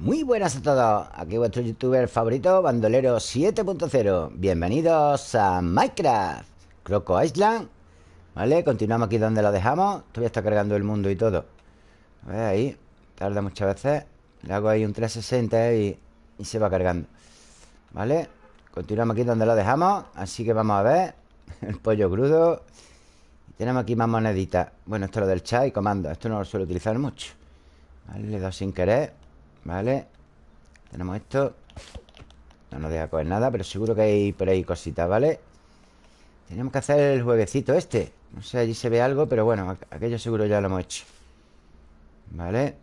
Muy buenas a todos, aquí vuestro youtuber favorito, Bandolero 7.0 Bienvenidos a Minecraft Croco Island. ¿Vale? Continuamos aquí donde lo dejamos. Todavía está cargando el mundo y todo. A ver ahí, tarda muchas veces. Le hago ahí un 360 y, y se va cargando. ¿Vale? Continuamos aquí donde lo dejamos. Así que vamos a ver El pollo crudo. Tenemos aquí más moneditas. Bueno, esto es lo del chat y comando. Esto no lo suelo utilizar mucho. Vale, le he sin querer Vale Tenemos esto. No nos deja coger nada Pero seguro que hay por ahí cositas, ¿vale? Tenemos que hacer el jueguecito este. No sé, allí se ve algo Pero bueno, aquello seguro ya lo hemos hecho. Vale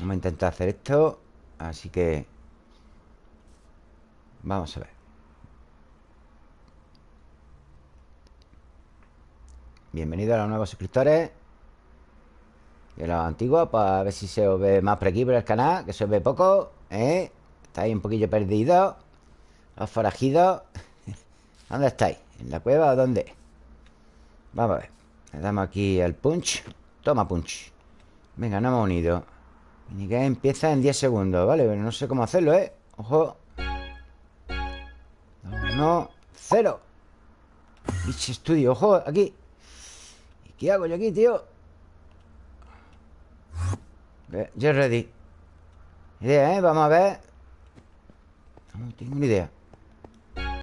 Vamos a intentar hacer esto Así que Vamos a ver. Bienvenido a los nuevos suscriptores de los antiguos Para ver si se os ve más por aquí por el canal Que se os ve poco ¿eh? Estáis un poquillo perdidos Los forajidos ¿Dónde estáis? ¿En la cueva o dónde? Vamos a ver Le damos aquí el punch Toma punch Venga, no hemos unido que empieza en 10 segundos, ¿vale? Pero no sé cómo hacerlo, ¿eh? Ojo No, cero Bicho estudio, ojo, aquí ¿Y qué hago yo aquí, tío? Yo ready. Idea, ¿eh? Vamos a ver. No tengo ni idea.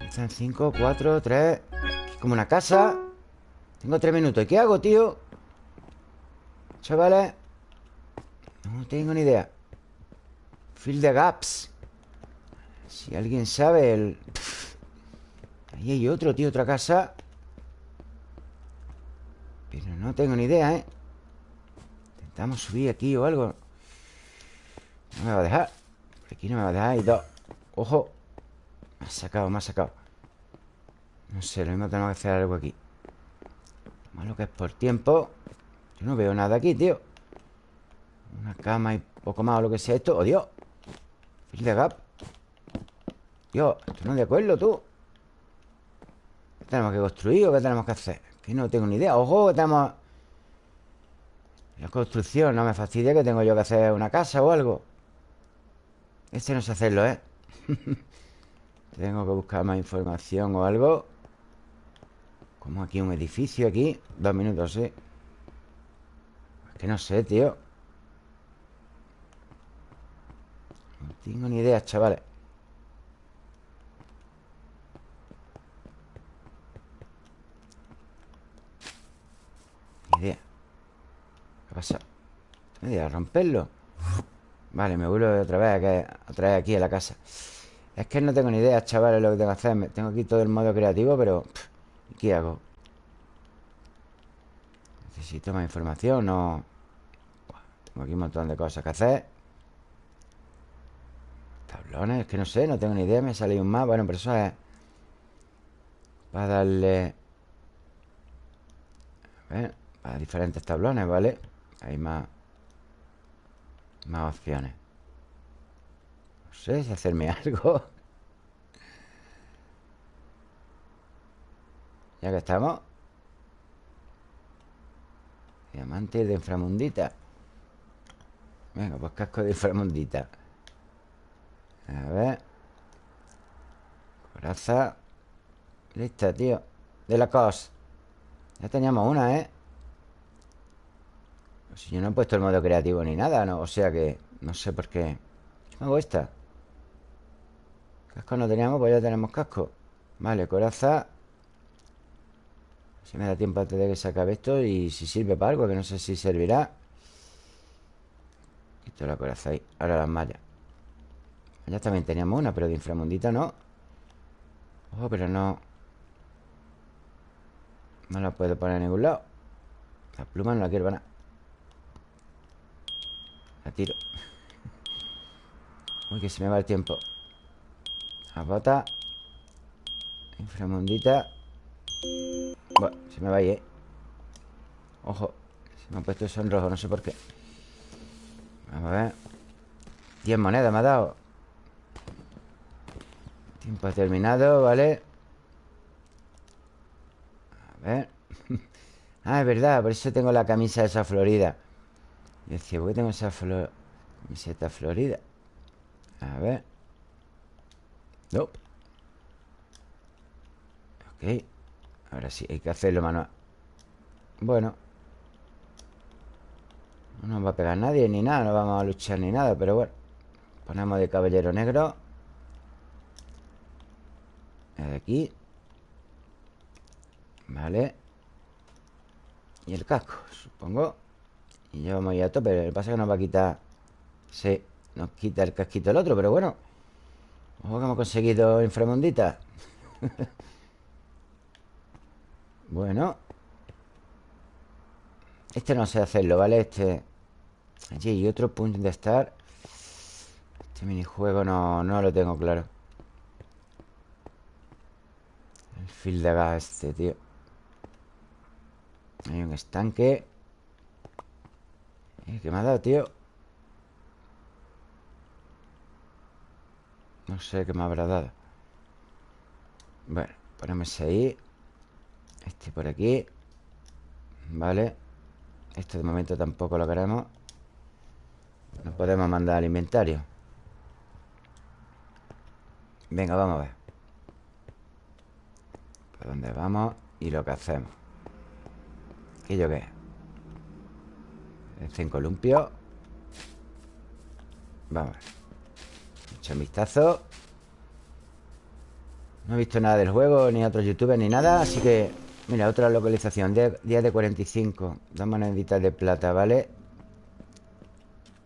Están 5, 4, 3 Como una casa. Tengo 3 minutos. ¿Y qué hago, tío? Chavales. No tengo ni idea. Fill the gaps. Si alguien sabe el... Ahí hay otro, tío, otra casa. Pero no tengo ni idea, ¿eh? Intentamos subir aquí o algo. No me va a dejar. Aquí no me va a dejar. Y dos. ¡Ojo! Me ha sacado, me ha sacado. No sé, lo mismo tenemos que hacer algo aquí. Malo que es por tiempo. Yo no veo nada aquí, tío. Una cama y poco más o lo que sea esto. ¡Oh, Dios! Fill de gap. Dios, esto no es de acuerdo, tú. ¿Qué tenemos que construir o qué tenemos que hacer? Que no tengo ni idea. ¡Ojo! Que tenemos la construcción, no me fastidia que tengo yo que hacer una casa o algo. Este no sé hacerlo, ¿eh? tengo que buscar más información o algo. Como aquí un edificio aquí Dos minutos, sí. Es que no sé, tío. No tengo ni idea, chavales Ni idea pasa? ¿Me a romperlo? Vale, me vuelvo otra vez a traer aquí a la casa Es que no tengo ni idea, chavales, lo que tengo que hacer Tengo aquí todo el modo creativo, pero... ¿Qué hago? Necesito más información, no... Tengo aquí un montón de cosas que hacer Tablones, es que no sé, no tengo ni idea Me sale un más, bueno, pero eso es Para darle A ver, para diferentes tablones, ¿vale? Hay más Más opciones. No sé si hacerme algo. Ya que estamos. Diamante de inframundita. Venga, pues casco de inframundita. A ver. Coraza. Lista, tío. De la cos. Ya teníamos una, ¿eh? Si yo no he puesto el modo creativo ni nada, ¿no? O sea que no sé por qué. ¿Qué hago esta? Casco no teníamos, pues ya tenemos casco. Vale, coraza. Si me da tiempo antes de que se acabe esto y si sirve para algo, que no sé si servirá. Quito la coraza ahí. Ahora las mallas. Ya también teníamos una, pero de inframundita no. Ojo, pero no. No la puedo poner en ningún lado. La pluma no la quiero nada. La tiro. Uy, que se me va el tiempo. La bota Inframundita. Bueno, se me va ahí, ¿eh? Ojo Se me ha puesto eso en rojo, no sé por qué. Vamos a ver. 10 monedas me ha dado. Tiempo terminado, ¿vale? A ver. Ah, es verdad, por eso tengo la camisa esa florida y decía, ¿por qué tengo esa flor? Camiseta florida A ver. Nope. Ok. Ahora sí, hay que hacerlo manual. Bueno. No nos va a pegar nadie ni nada No vamos a luchar ni nada Pero bueno. Ponemos de caballero negro. De aquí. Vale. Y el casco, supongo Y ya vamos a tope Lo que pasa que nos va a quitar Sí, nos quita el casquito el otro Pero bueno. Ojo que hemos conseguido inframundita Bueno. Este no sé hacerlo, ¿vale? Este Allí hay otro punto de estar. Este minijuego no, no lo tengo claro. El fil de gas este, tío. Hay un estanque ¿Qué me ha dado, tío? No sé qué me habrá dado. Bueno, ponemos ahí. Este por aquí. Vale. Este de momento tampoco lo queremos. No podemos mandar al inventario. Venga, vamos a ver. ¿Por dónde vamos? Y lo que hacemos ¿Aquello qué es? El columpio. Vamos Echa un vistazo. No he visto nada del juego Ni otros youtubers ni nada Así que, mira, otra localización. Día de 45 Dos moneditas de plata, ¿vale?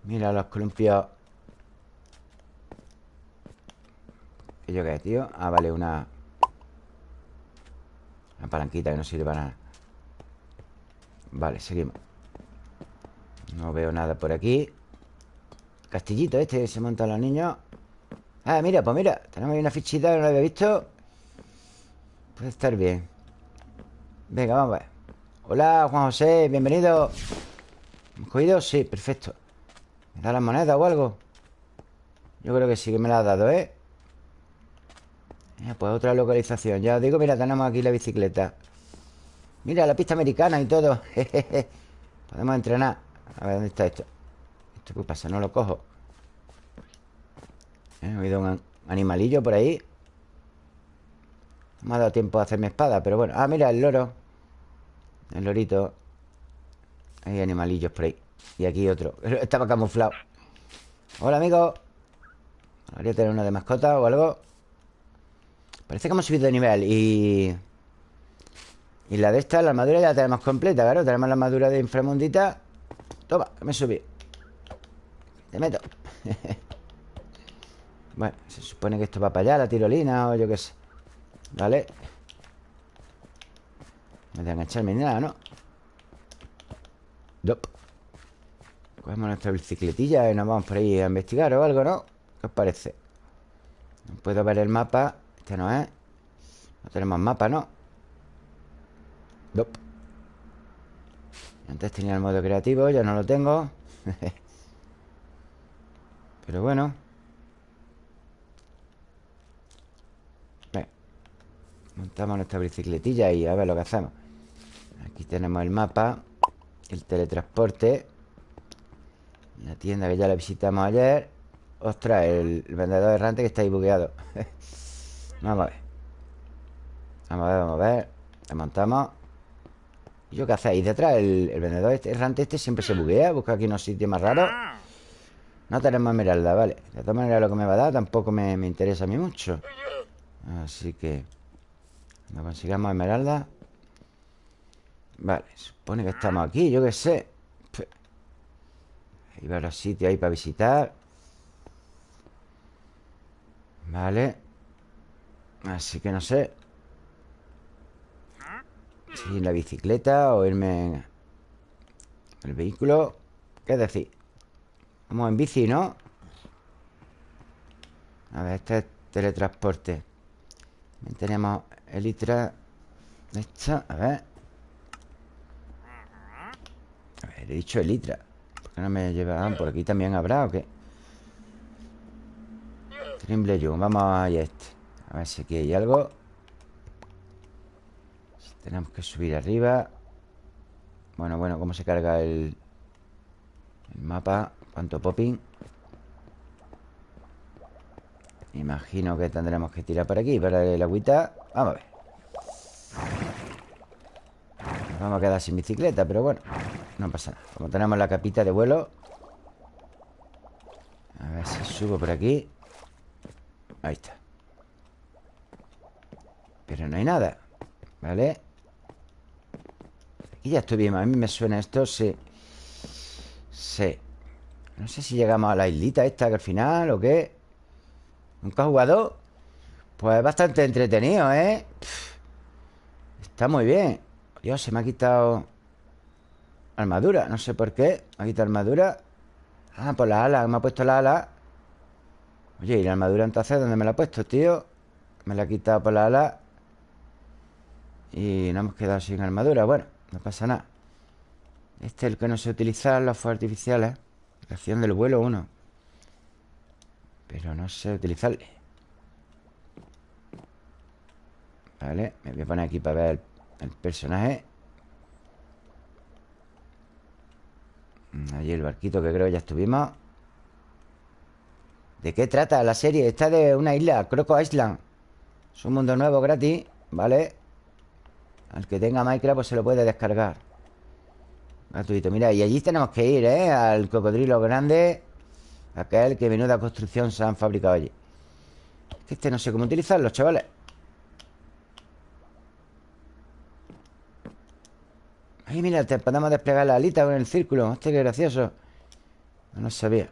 Mira los columpios. ¿Aquello qué es, tío? Ah, vale, una Una palanquita que no sirve para nada. Vale, seguimos No veo nada por aquí. Castillito este se montan los niños. Ah, mira, pues mira Tenemos ahí una fichita que no la había visto. Puede estar bien. Venga, vamos a ver. Hola, Juan José, bienvenido. ¿Hemos cogido? Sí, perfecto. ¿Me da las monedas o algo? Yo creo que sí que me la ha dado, ¿eh? pues otra localización. Ya os digo, mira, tenemos aquí la bicicleta. Mira, la pista americana y todo. Podemos entrenar A ver, ¿dónde está esto? ¿Esto qué pasa? No lo cojo. ¿Eh? He oído un animalillo por ahí. No me ha dado tiempo a hacer mi espada Pero bueno, ah, mira, el loro. El lorito. Hay animalillos por ahí. Y aquí otro. Estaba camuflado. Hola, amigo. Habría tener uno de mascota o algo. Parece que hemos subido de nivel Y... Y la de esta, la armadura ya la tenemos completa, claro. Tenemos la armadura de inframundita Toma, que me subí Te meto Bueno, se supone que esto va para allá La tirolina o yo qué sé Vale No me a echarme ni nada, ¿no? Dop. Cogemos nuestra bicicletilla Y nos vamos por ahí a investigar o algo, ¿no? ¿Qué os parece? No puedo ver el mapa Este no es No tenemos mapa, ¿no? Antes tenía el modo creativo, ya no lo tengo. Pero bueno. Montamos nuestra bicicletilla y a ver lo que hacemos. Aquí tenemos el mapa El teletransporte La tienda que ya la visitamos ayer. Ostras, el, vendedor errante que está ahí bugueado. Vamos a ver. Vamos a ver, vamos a ver. Desmontamos ¿Y yo qué hacéis? Detrás el, vendedor este, errante este siempre se buguea Busca aquí unos sitios más raros. No tenemos esmeralda, vale. De todas maneras lo que me va a dar tampoco me, interesa a mí mucho. Así que Cuando consigamos esmeralda. Vale, supone que estamos aquí, yo qué sé. Hay varios sitios ahí para visitar. Vale. Así que no sé si la bicicleta o irme en el vehículo. ¿Qué decir? Vamos en bici, ¿no? A ver, este es teletransporte. También tenemos elitra. Esta, a ver. A ver, he dicho elitra. ¿Por qué no me llevan? ¿Por aquí también habrá o qué? Trimble Vamos a este. A ver si aquí hay algo. Tenemos que subir arriba Bueno, bueno, ¿cómo se carga el, el mapa? ¿Cuánto popping? Imagino que tendremos que tirar por aquí Para el agüita Vamos a ver Nos vamos a quedar sin bicicleta Pero bueno, no pasa nada Como tenemos la capita de vuelo A ver si subo por aquí Ahí está Pero no hay nada ¿Vale? Aquí ya bien A mí me suena esto, sí. Sí. No sé si llegamos a la islita esta que al final o qué ¿Nunca ha jugado? Pues bastante entretenido, ¿eh? está muy bien. Dios, se me ha quitado Armadura, no sé por qué Me ha quitado armadura. Ah, por la ala, me ha puesto la ala. Oye, ¿y la armadura entonces dónde me la ha puesto, tío? Me la ha quitado por la ala. Y nos hemos quedado sin armadura Bueno, no pasa nada. Este es el que no sé utilizar Los fuegos artificiales. Acción del vuelo uno. Pero no sé utilizarle. Vale, me voy a poner aquí para ver el, personaje. Allí el barquito que creo que ya estuvimos. ¿De qué trata la serie? Está de una isla, Croco Island. Es un mundo nuevo gratis, ¿vale? Al que tenga Minecraft pues se lo puede descargar. Gratuito, mira, y allí tenemos que ir, ¿eh? Al cocodrilo grande Aquel que menuda construcción se han fabricado allí. Este no sé cómo utilizarlo, chavales. Ay, mira, te podemos desplegar la alita con el círculo. Este que gracioso. No sabía.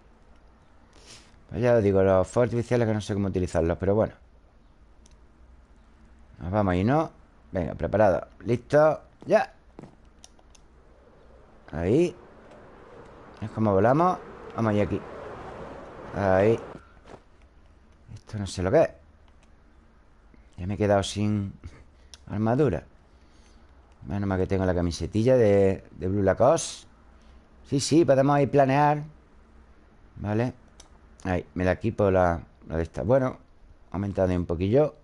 Pues ya os digo, los fuegos artificiales que no sé cómo utilizarlos Pero bueno. Nos vamos ahí, ¿no? Venga, preparado. Listo, ya. Ahí. Es como volamos. Vamos ahí aquí Ahí. Esto no sé lo que es. Ya me he quedado sin armadura. Menos mal que tengo la camisetilla de, de Blue Lacoste. Sí, sí, podemos ir planear. Vale. Ahí, me la equipo la, la de esta. Bueno, aumentando un poquillo.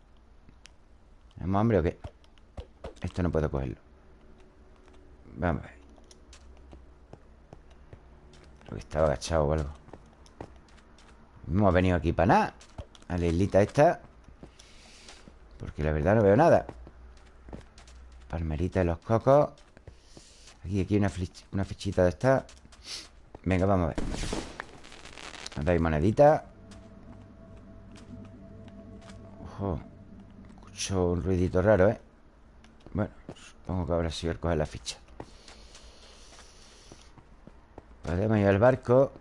¿Tenemos hambre o qué? Esto no puedo cogerlo. Vamos a ver. Creo que estaba agachado o algo. No hemos venido aquí para nada. A la islita esta. Porque la verdad no veo nada. Palmerita de los cocos. Aquí, aquí una, una fichita de esta. Venga, vamos a ver. Nos dais monedita. Ojo. Escucho un ruidito raro, ¿eh? Supongo que sí voy a coger la ficha. Podemos ir al barco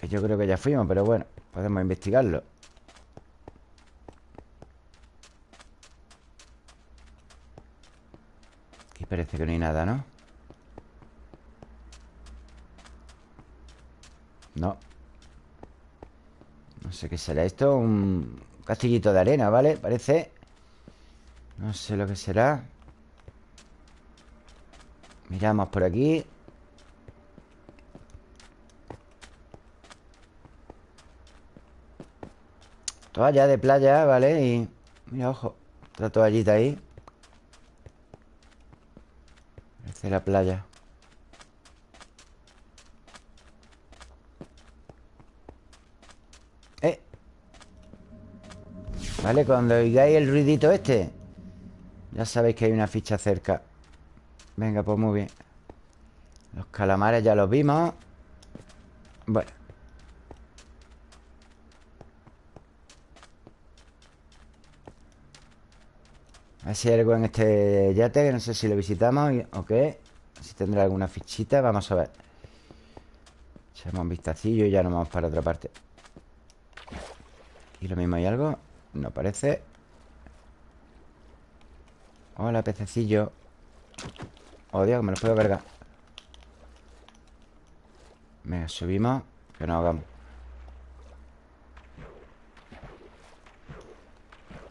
Que yo creo que ya fuimos, pero bueno Podemos investigarlo. Aquí parece que no hay nada, ¿no? No. No sé qué será esto Un castillito de arena, ¿vale? Parece. No sé lo que será Miramos por aquí. Toalla de playa, ¿vale? Y... Mira, ojo Otra toallita ahí. Parece la playa. Eh. Vale, cuando oigáis el ruidito este Ya sabéis que hay una ficha cerca Venga, pues muy bien. Los calamares ya los vimos. Bueno. A ver si hay algo en este yate Que no sé si lo visitamos o qué. Si tendrá alguna fichita Vamos a ver. Echamos un vistacillo y ya nos vamos para otra parte. ¿Y lo mismo hay algo? No parece. Hola, pececillo Oh, Dios, que me lo puedo cargar. Venga, subimos Que nos hagamos.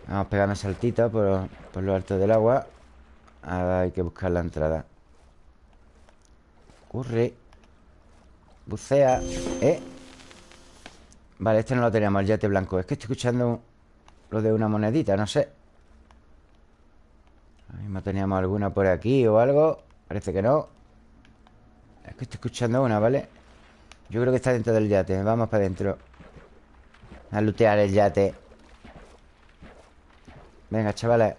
Vamos pegando saltitos por, por lo alto del agua. Ahora hay que buscar la entrada. Corre. Bucea. ¿Eh? Vale, este no lo teníamos, el yate blanco. Es que estoy escuchando lo de una monedita, no sé. Ahora mismo teníamos alguna por aquí o algo Parece que no. Es que estoy escuchando una, ¿vale? Yo creo que está dentro del yate. Vamos para adentro. A lootear el yate. Venga, chavales.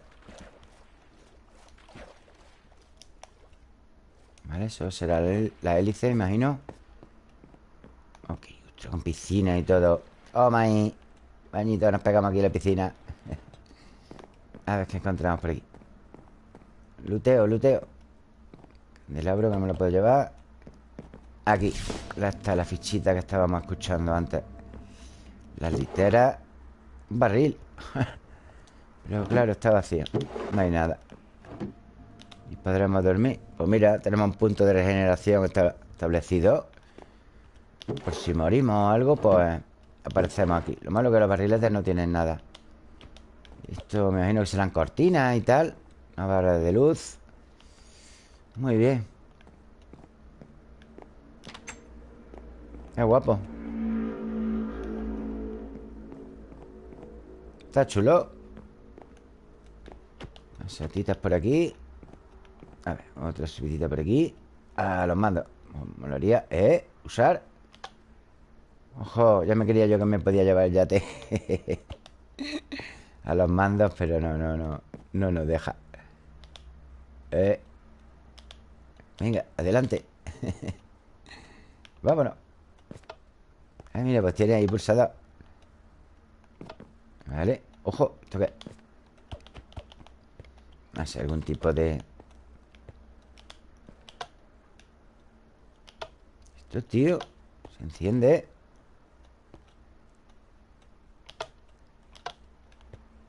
Vale, eso será la hélice, imagino. Ok, con piscina y todo. Oh, my Bañito, nos pegamos aquí en la piscina. A ver qué encontramos por aquí. Luteo, luteo Candelabro que me lo puedo llevar Aquí Está la fichita que estábamos escuchando antes. Las literas Un barril. Pero claro, está vacío No hay nada. Y podremos dormir. Pues mira, tenemos un punto de regeneración establecido. Por si morimos o algo, pues Aparecemos aquí. Lo malo es que los barriletes no tienen nada. Esto me imagino que serán cortinas y tal. Una barra de luz Muy bien. Qué guapo. Está chulo. Setitas por aquí. A ver, otra subidita por aquí. A los mandos. Molaría, ¿eh? Usar. Ojo, ya me quería yo que me podía llevar el yate. A los mandos, pero no, no, no. No nos deja. Eh. Venga, adelante. Vámonos. Ah, mira, pues tiene ahí pulsado Vale Ojo, ¿esto qué? No sé, algún tipo de... Esto, tío Se enciende.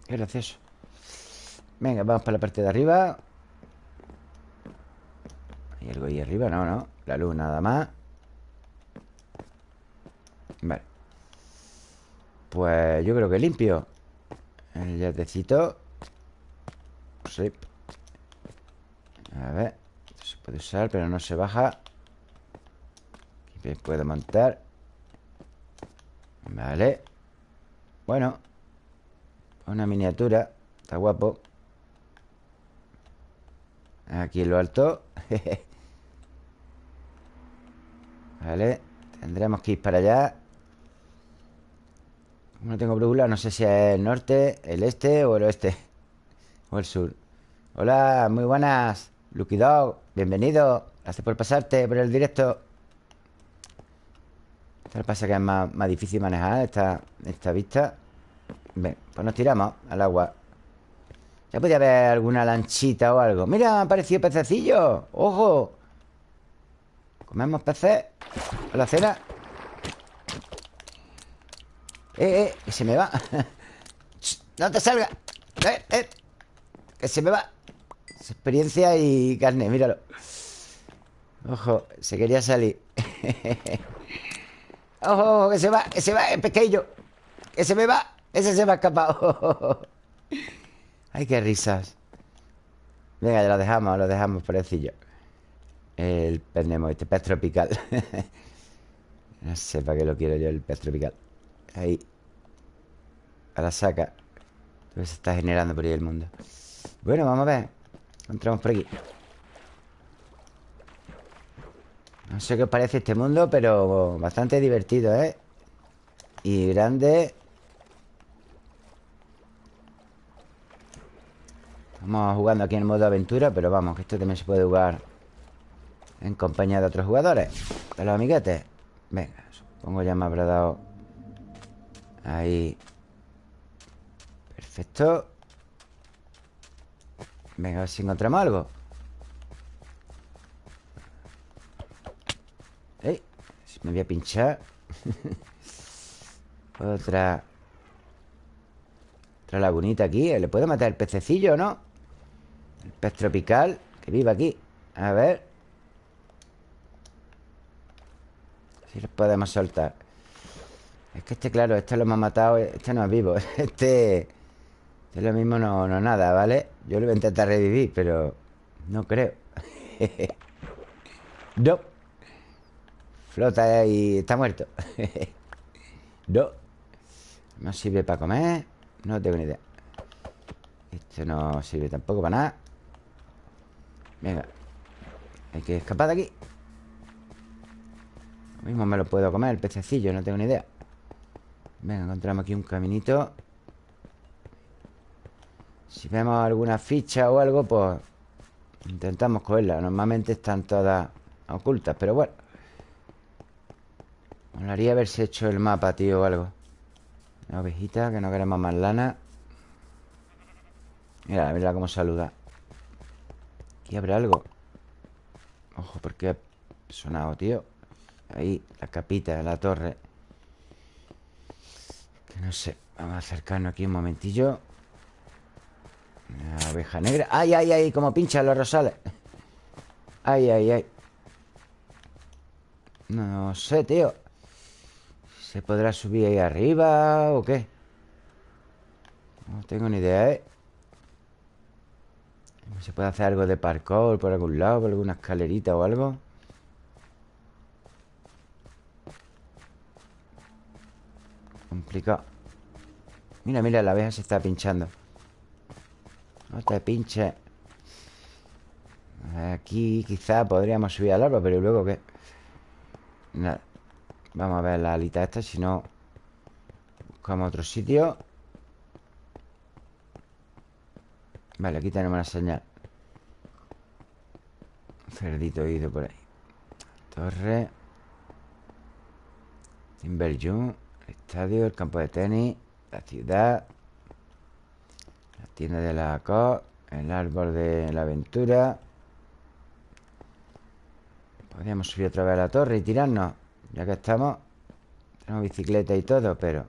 Qué gracioso Venga, vamos para la parte de arriba ¿Hay algo ahí arriba? No, no. La luz nada más. Vale. Pues yo creo que limpio. El yatecito Sí. A ver. Se puede usar, pero no se baja. Aquí puedo montar. Vale. Bueno. Una miniatura. Está guapo. Aquí en lo alto Vale Tendremos que ir para allá. No tengo brújula, no sé si es el norte, el este o el oeste O el sur. Hola, muy buenas Lucky Dog, bienvenido. Gracias por pasarte por el directo. Esto pasa que es más, difícil manejar esta, esta vista. Ven, pues nos tiramos al agua. Ya podía haber alguna lanchita o algo. Mira, me ha aparecido pececillo. ¡Ojo! ¿Comemos peces? ¿A la cena? Eh, eh, que se me va. No te salga. Eh, eh Que se me va. Experiencia y carne, míralo. Ojo, se quería salir. Ojo, que se va, que se va el pesquillo Que se me va Ese se me ha escapado. Ay, qué risas. Venga, ya lo dejamos, lo dejamos por el pez este pez tropical No sé para qué lo quiero yo, el pez tropical Ahí A la saca Se está generando por ahí el mundo. Bueno, vamos a ver. Entramos por aquí. No sé qué os parece este mundo Pero bastante divertido, ¿eh? Y grande. Estamos jugando aquí en modo aventura Pero vamos, que esto también se puede jugar En compañía de otros jugadores. De los amiguetes Venga, supongo ya me habrá dado Ahí. Perfecto. Venga, a ver si encontramos algo. ¡Ey! Me voy a pinchar. Otra. Otra lagunita aquí. ¿Le puedo matar el pececillo, no? El pez tropical Que vive aquí. A ver Si los podemos soltar. Es que este, claro, este lo hemos matado Este no es vivo Este, este es lo mismo no, no nada, ¿vale? Yo lo voy a intentar revivir, pero No creo. No. Flota y está muerto. No. No sirve para comer No tengo ni idea. Este no sirve tampoco para nada. Venga Hay que escapar de aquí. Lo mismo me lo puedo comer el pececillo No tengo ni idea. Venga, encontramos aquí un caminito. Si vemos alguna ficha o algo, pues Intentamos cogerla. Normalmente están todas ocultas Pero bueno. Molaría haberse hecho el mapa, tío, o algo. Una ovejita, que no queremos más lana. Mira, mira cómo saluda. Aquí habrá algo. Ojo, porque ha sonado, tío Ahí, la capita de la torre Que no sé Vamos a acercarnos aquí un momentillo Una oveja negra ¡Ay, ay, ay! Como pinchan los rosales ¡Ay, ay, ay! No sé, tío ¿Se podrá subir ahí arriba o qué? No tengo ni idea, ¿eh? ¿Se puede hacer algo de parkour por algún lado? ¿Por alguna escalerita o algo? Complicado Mira, mira, la abeja se está pinchando. No te pinches Aquí quizá podríamos subir al árbol Pero luego ¿qué? Nada Vamos a ver la alita esta Si no Buscamos otro sitio. Vale, aquí tenemos la señal. Cerdito ido por ahí. Torre. Timberjung El el campo de tenis La ciudad La tienda de la COP El árbol de la aventura Podríamos subir otra vez a la torre y tirarnos Ya que estamos Tenemos bicicleta y todo, pero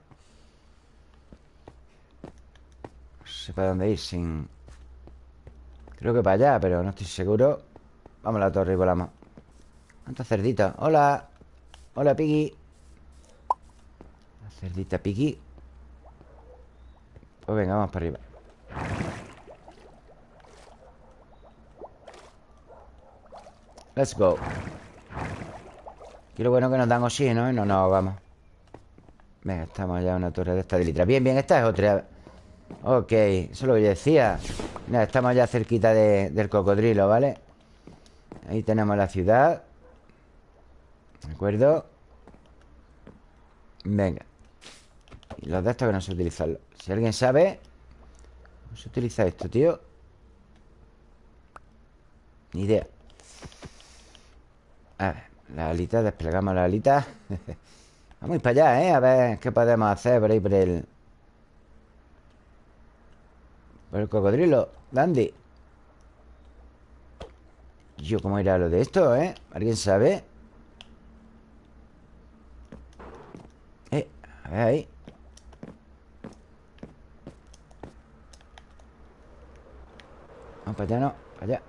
No sé para dónde ir sin... Creo que para allá, pero no estoy seguro Vamos a la torre y volamos ¿Cuántos cerditos? ¡Hola! ¡Hola, Piggy! Cerdita Piggy Pues venga, vamos para arriba. Let's go. Y lo bueno que nos dan oxígeno y no nos ahogamos Venga, estamos ya en una torre de esta de litra Bien, bien, esta es otra. Ok, eso es lo que yo decía. Mira, estamos ya cerquita del cocodrilo, ¿vale? Ahí tenemos la ciudad. ¿De acuerdo? Venga Y los de estos que no sé utilizarlo Si alguien sabe ¿Cómo se utiliza esto, tío? Ni idea A ver, la alita, desplegamos la alita Vamos para allá, ¿eh? A ver qué podemos hacer por ahí por el... Por el cocodrilo Dandy Yo, ¿cómo irá lo de esto, eh? ¿Alguien sabe? Eh, a ver ahí para allá, no Para allá.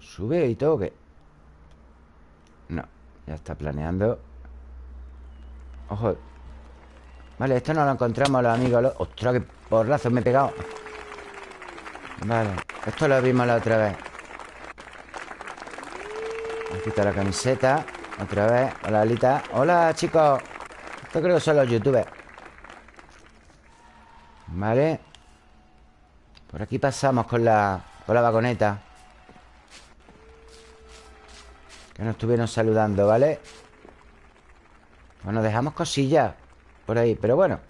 ¿Sube y todo qué? No, ya está planeando. Ojo. Vale, esto no lo encontramos los amigos ¡Ostras, qué porrazo me he pegado! Vale, esto lo vimos la otra vez. Aquí está la camiseta Otra vez, hola Alita. Hola chicos. Esto creo que son los youtubers. Vale Por aquí pasamos con la Con la vagoneta. Que nos estuvieron saludando, ¿vale? Bueno, dejamos cosillas Por ahí, pero bueno.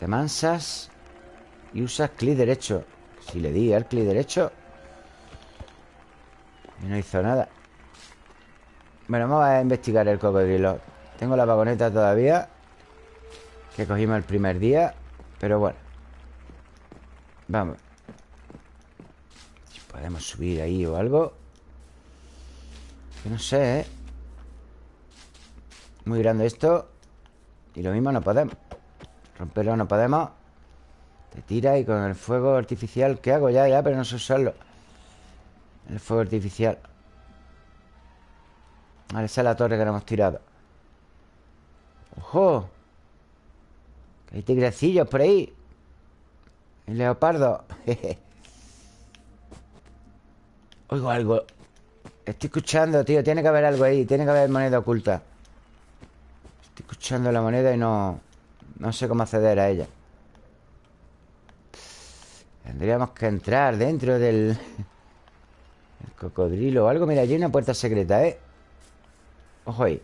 Te mansas Y usas clic derecho. Si le di al clic derecho Y no hizo nada. Bueno, vamos a investigar el cocodrilo. Tengo la vagoneta todavía Que cogimos el primer día Pero bueno. Vamos. Si podemos subir ahí o algo. No sé, ¿eh? Muy grande esto. Y lo mismo no podemos. Romperlo no podemos. Te tira y con el fuego artificial ¿Qué hago ya? Ya, pero no sé usarlo El fuego artificial. Vale, esa es la torre que no hemos tirado. ¡Ojo! Hay tigrecillos por ahí. El leopardo. Oigo algo. Estoy escuchando, tío. Tiene que haber algo ahí. Tiene que haber moneda oculta. Estoy escuchando la moneda y no... No sé cómo acceder a ella. Tendríamos que entrar dentro del... El cocodrilo o algo. Mira, allí hay una puerta secreta, ¿eh? Ojo ahí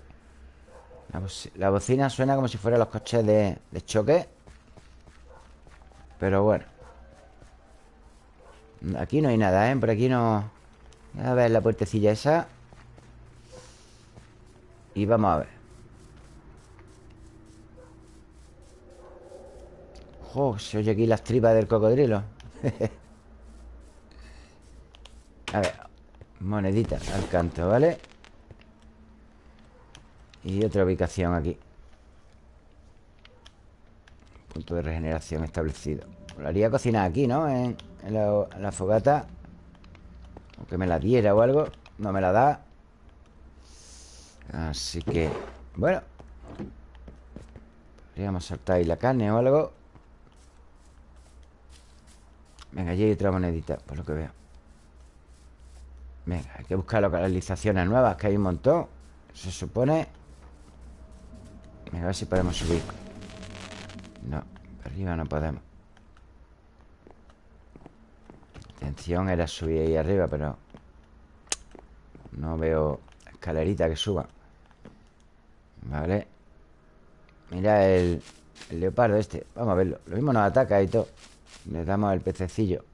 la, bocina suena como si fueran los coches de, de choque Pero bueno Aquí no hay nada, ¿eh? Por aquí no... A ver la puertecilla esa Y vamos a ver ¡Oh! Se oye aquí las tripas del cocodrilo A ver Monedita al canto, ¿vale? Y otra ubicación aquí. Punto de regeneración establecido. Lo haría cocinar aquí, ¿no? En, la, fogata. Aunque me la diera o algo No me la da. Así que Bueno. Podríamos saltar ahí la carne o algo. Venga, allí hay otra monedita Por lo que veo. Venga, hay que buscar localizaciones nuevas Que hay un montón Se supone Venga, a ver si podemos subir No, arriba no podemos La intención era subir ahí arriba Pero No veo escalerita que suba Vale Mira el, el leopardo este Vamos a verlo Lo mismo nos ataca y todo Le damos el pececillo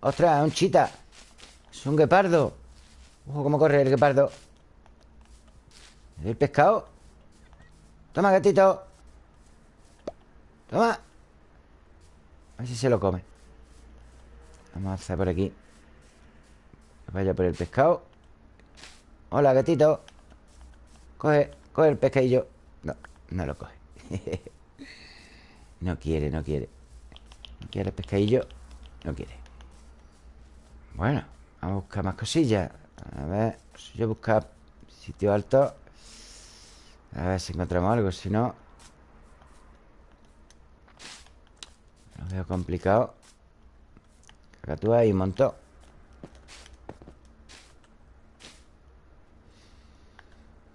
¡Ostras! ¡Un chita! ¡Es un guepardo! ¡Ojo cómo corre el guepardo! ¿El pescado? Toma, gatito. Toma. A ver si se lo come. Vamos a hacer por aquí. Vaya por el pescado. Hola, gatito. Coge, coge el pescadillo. No, no lo coge. No quiere, no quiere. No quiere el pescadillo. No quiere. Bueno, vamos a buscar más cosillas. A ver, si yo buscar sitio alto a ver si encontramos algo Si no. Lo veo complicado. Cacatúa y montó.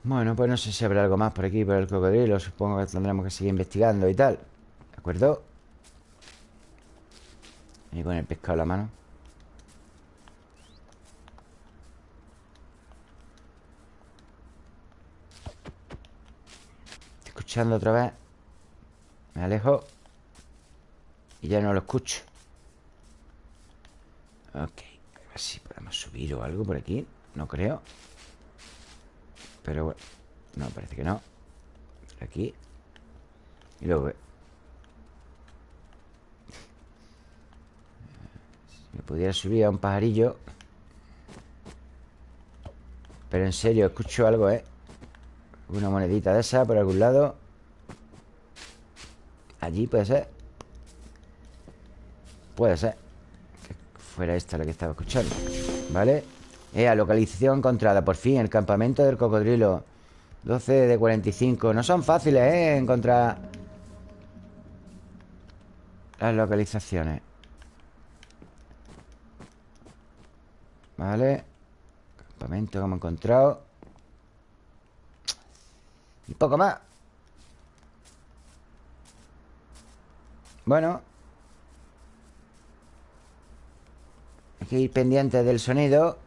Bueno, pues no sé si habrá algo más por aquí Por el cocodrilo. Supongo que tendremos que seguir investigando y tal. ¿De acuerdo? Y con el pescado en la mano escuchando otra vez Me alejo Y ya no lo escucho. Ok A ver si podemos subir o algo por aquí No creo. Pero bueno No, parece que no. Por aquí. Y luego Si me pudiera subir a un pajarillo. Pero en serio, escucho algo, ¿eh? Una monedita de esa por algún lado Allí puede ser. Puede ser Que fuera esta la que estaba escuchando ¿Vale? Eh, localización encontrada. Por fin, el campamento del cocodrilo. 12 de 45 No son fáciles, ¿eh? Encontrar Las localizaciones. Vale Campamento que hemos encontrado. Y poco más Bueno. Hay que ir pendiente del sonido.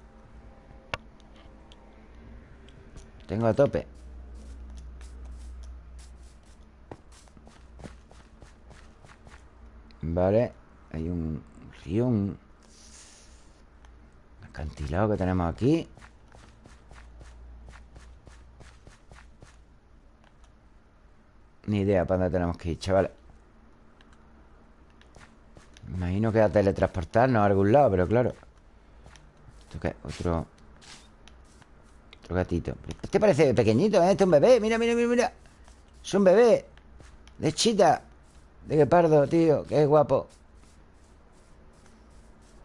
Tengo a tope. Vale Hay un río Un acantilado que tenemos aquí. Ni idea para dónde tenemos que ir, chavales Imagino que a teletransportarnos a algún lado, pero claro. ¿Esto qué? Otro. Otro gatito. Este parece pequeñito, ¿eh? Este es un bebé. Mira, mira, mira, mira. Es un bebé. De chita. De guepardo, tío. Qué guapo.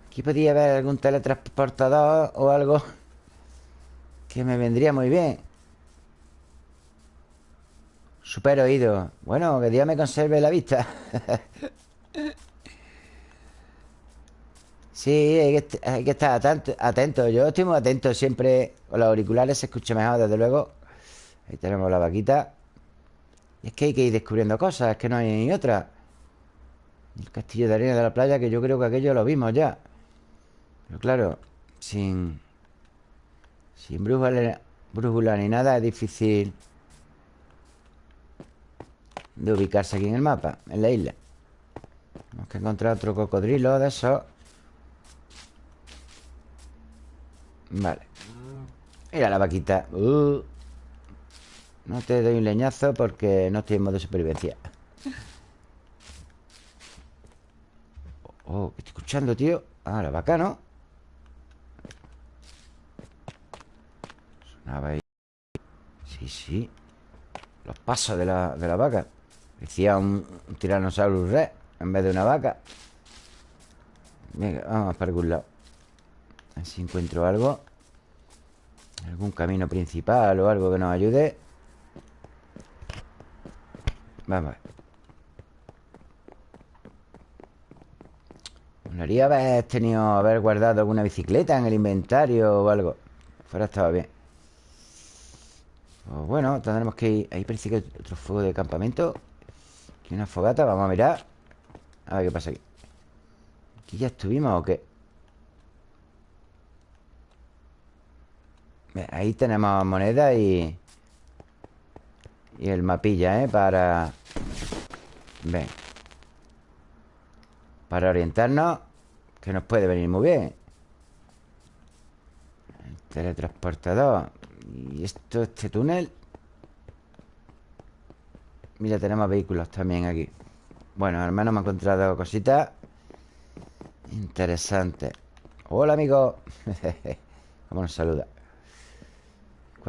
Aquí podría haber algún teletransportador o algo que me vendría muy bien. Super oído. Bueno, que Dios me conserve la vista. Sí, hay que, estar atento, Yo estoy muy atento siempre. Con los auriculares se escucha mejor, desde luego. Ahí tenemos la vaquita. Y es que hay que ir descubriendo cosas Es que no hay ni otra. El castillo de arena de la playa Que yo creo que aquello lo vimos ya. Pero claro, sin Sin brújula, brújula ni nada Es difícil De ubicarse aquí en el mapa En la isla. Tenemos que encontrar otro cocodrilo de esos Vale. Mira la vaquita. Uh. No te doy un leñazo porque no estoy en modo supervivencia. Oh, ¿qué estoy escuchando, tío? Ah, la vaca, ¿no? Sonaba ahí. Sí, sí. Los pasos de la, de la vaca. Decía un, un Tyrannosaurus Rex En vez de una vaca. Venga, vamos para algún lado ver si encuentro algo. Algún camino principal o algo que nos ayude. Vamos a ver. Molaría haber tenido Haber guardado alguna bicicleta en el inventario O algo. Fuera estaba bien. Pues bueno, tendremos que ir. Ahí parece que hay otro fuego de campamento. Aquí una fogata, vamos a mirar. A ver qué pasa aquí. ¿Aquí ya estuvimos o qué? Ahí tenemos moneda y... Y el mapilla, ¿eh? Para... Ven. Para orientarnos Que nos puede venir muy bien. El teletransportador. Y esto, este túnel Mira, tenemos vehículos también aquí. Bueno, al menos me he encontrado cositas. Interesantes Hola, amigo. Vamos nos saluda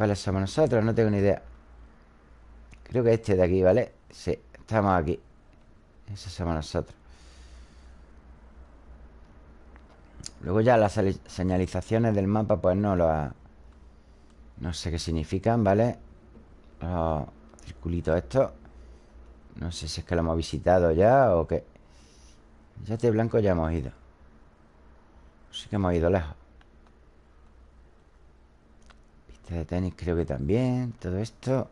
¿Cuáles somos nosotros? No tengo ni idea Creo que este de aquí, ¿vale? Sí, estamos aquí Esos somos nosotros Luego ya las señalizaciones del mapa Pues no ha... No sé qué significan, ¿vale? Los circulitos estos No sé si es que lo hemos visitado ya o qué Ya este blanco ya hemos ido Sí que hemos ido lejos de tenis creo que también Todo esto.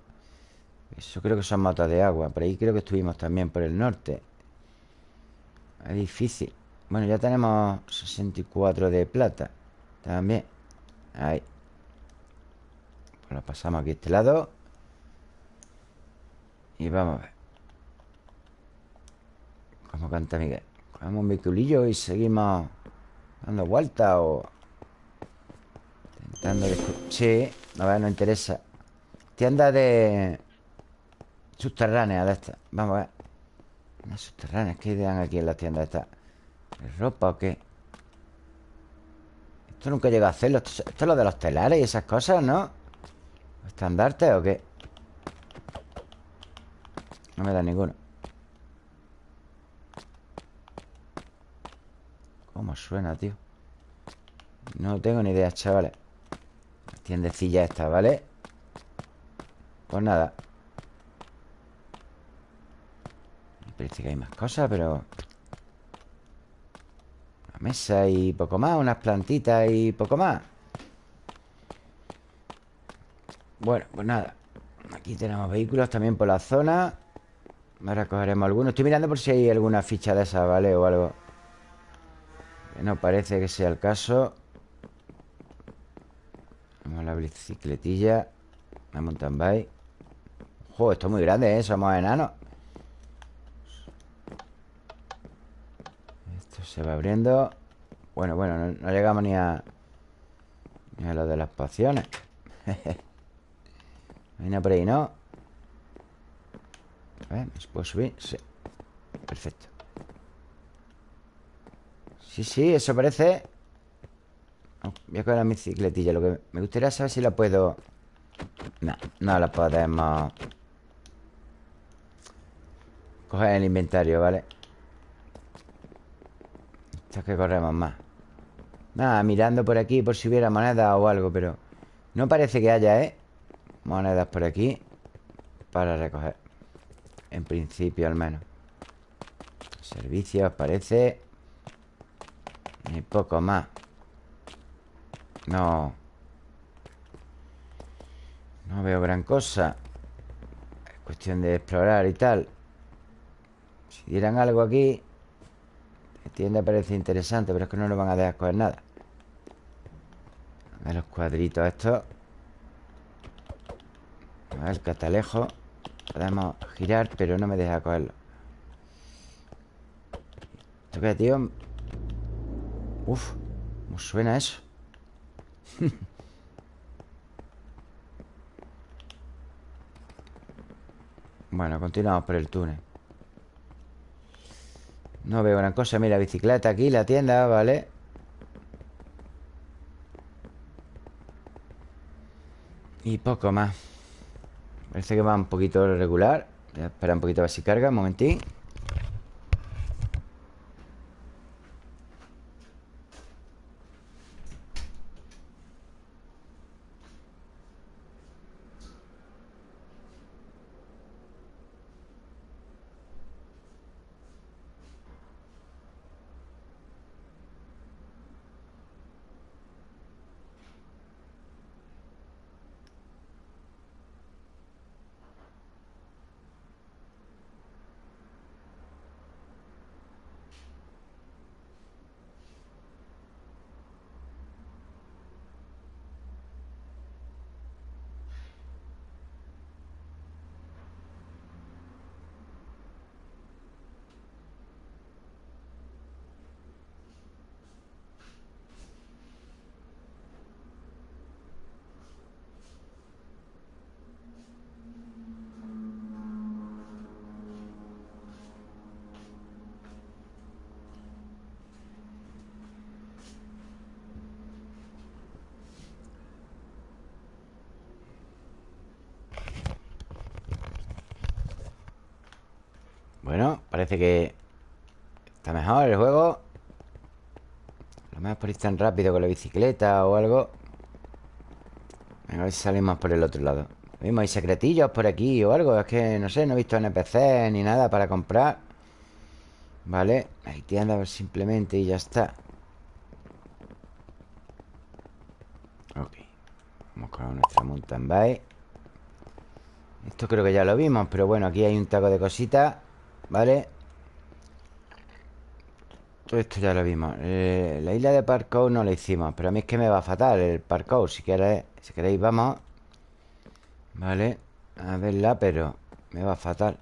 Eso creo que son motos de agua Por ahí creo que estuvimos también por el norte. Es difícil. Bueno, ya tenemos 64 de plata También. Ahí. Pues lo pasamos aquí a este lado. Y vamos a ver. Como canta Miguel Cogemos un vehiculillo y seguimos Dando vueltas o Intentando Sí a ver, no interesa Tienda de... Subterránea de estas Vamos a ver Unas subterráneas ¿Qué dan aquí en las tiendas estas? ¿Ropa o qué? Esto nunca llega a hacerlo Esto, es lo de los telares y esas cosas, ¿no? ¿Estandarte o qué? No me da ninguno ¿Cómo suena, tío? No tengo ni idea, chavales Tiendecilla esta, ¿vale? Pues nada. Parece que hay más cosas, pero... Una mesa y poco más Unas plantitas y poco más. Bueno, pues nada. Aquí tenemos vehículos también por la zona. Ahora cogeremos algunos. Estoy mirando por si hay alguna ficha de esa, ¿vale? O algo. No parece que sea el caso bicicletilla La mountain bike. Ojo, esto es muy grande, ¿eh? Somos enanos Esto se va abriendo. Bueno, bueno, no, llegamos ni a Ni a lo de las pociones. Viene por ahí, ¿no? A ver, ¿me puedo subir? Sí. Perfecto. Sí, sí, eso parece Voy a coger la bicicletilla Lo que me gustaría saber si la puedo... No, no la podemos... Coger el inventario, ¿vale? Esto es que corremos más. Nada, mirando por aquí Por si hubiera monedas o algo, pero No parece que haya, ¿eh? Monedas por aquí Para recoger. En principio, al menos. Servicios, parece. Y poco más no. No veo gran cosa. Es cuestión de explorar y tal. Si dieran algo aquí La tienda parece interesante Pero es que no nos van a dejar coger nada. A ver los cuadritos estos. A ver el catalejo. Podemos girar, pero no me deja cogerlo. ¿Esto qué, tío? Uf, ¿cómo suena eso? bueno, continuamos por el túnel. No veo gran cosa. Mira, bicicleta aquí, la tienda, ¿vale? Y poco más. Parece que va un poquito regular. Voy a esperar un poquito a ver si carga, un momentín Bueno, que Está mejor el juego. Lo mejor por ir tan rápido con la bicicleta o algo. A ver si salimos por el otro lado. Mismo hay secretillos por aquí o algo. Es que, no sé, no he visto NPC ni nada para comprar. Vale Hay tiendas simplemente y ya está. Ok. Vamos con nuestra mountain bike. Esto creo que ya lo vimos Pero bueno, aquí hay un taco de cositas ¿Vale? Todo esto ya lo vimos. Eh, La isla de parkour no la hicimos Pero a mí es que me va fatal el parkour. Si queréis, si queréis vamos. Vale A verla, pero me va fatal.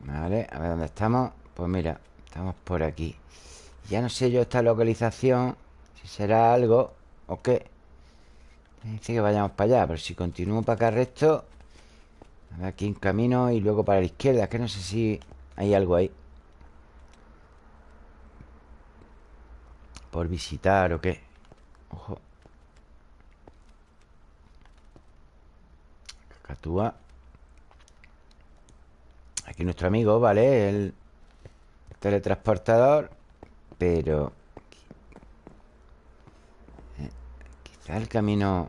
Vale, a ver dónde estamos. Pues mira, estamos por aquí. Ya no sé yo esta localización Si será algo o qué. Dice que vayamos para allá Pero si continúo para acá recto Aquí un camino y luego para la izquierda que no sé si hay algo ahí. Por visitar o qué. Ojo. Cacatúa. Aquí nuestro amigo, ¿vale? El teletransportador Pero eh, Quizá el camino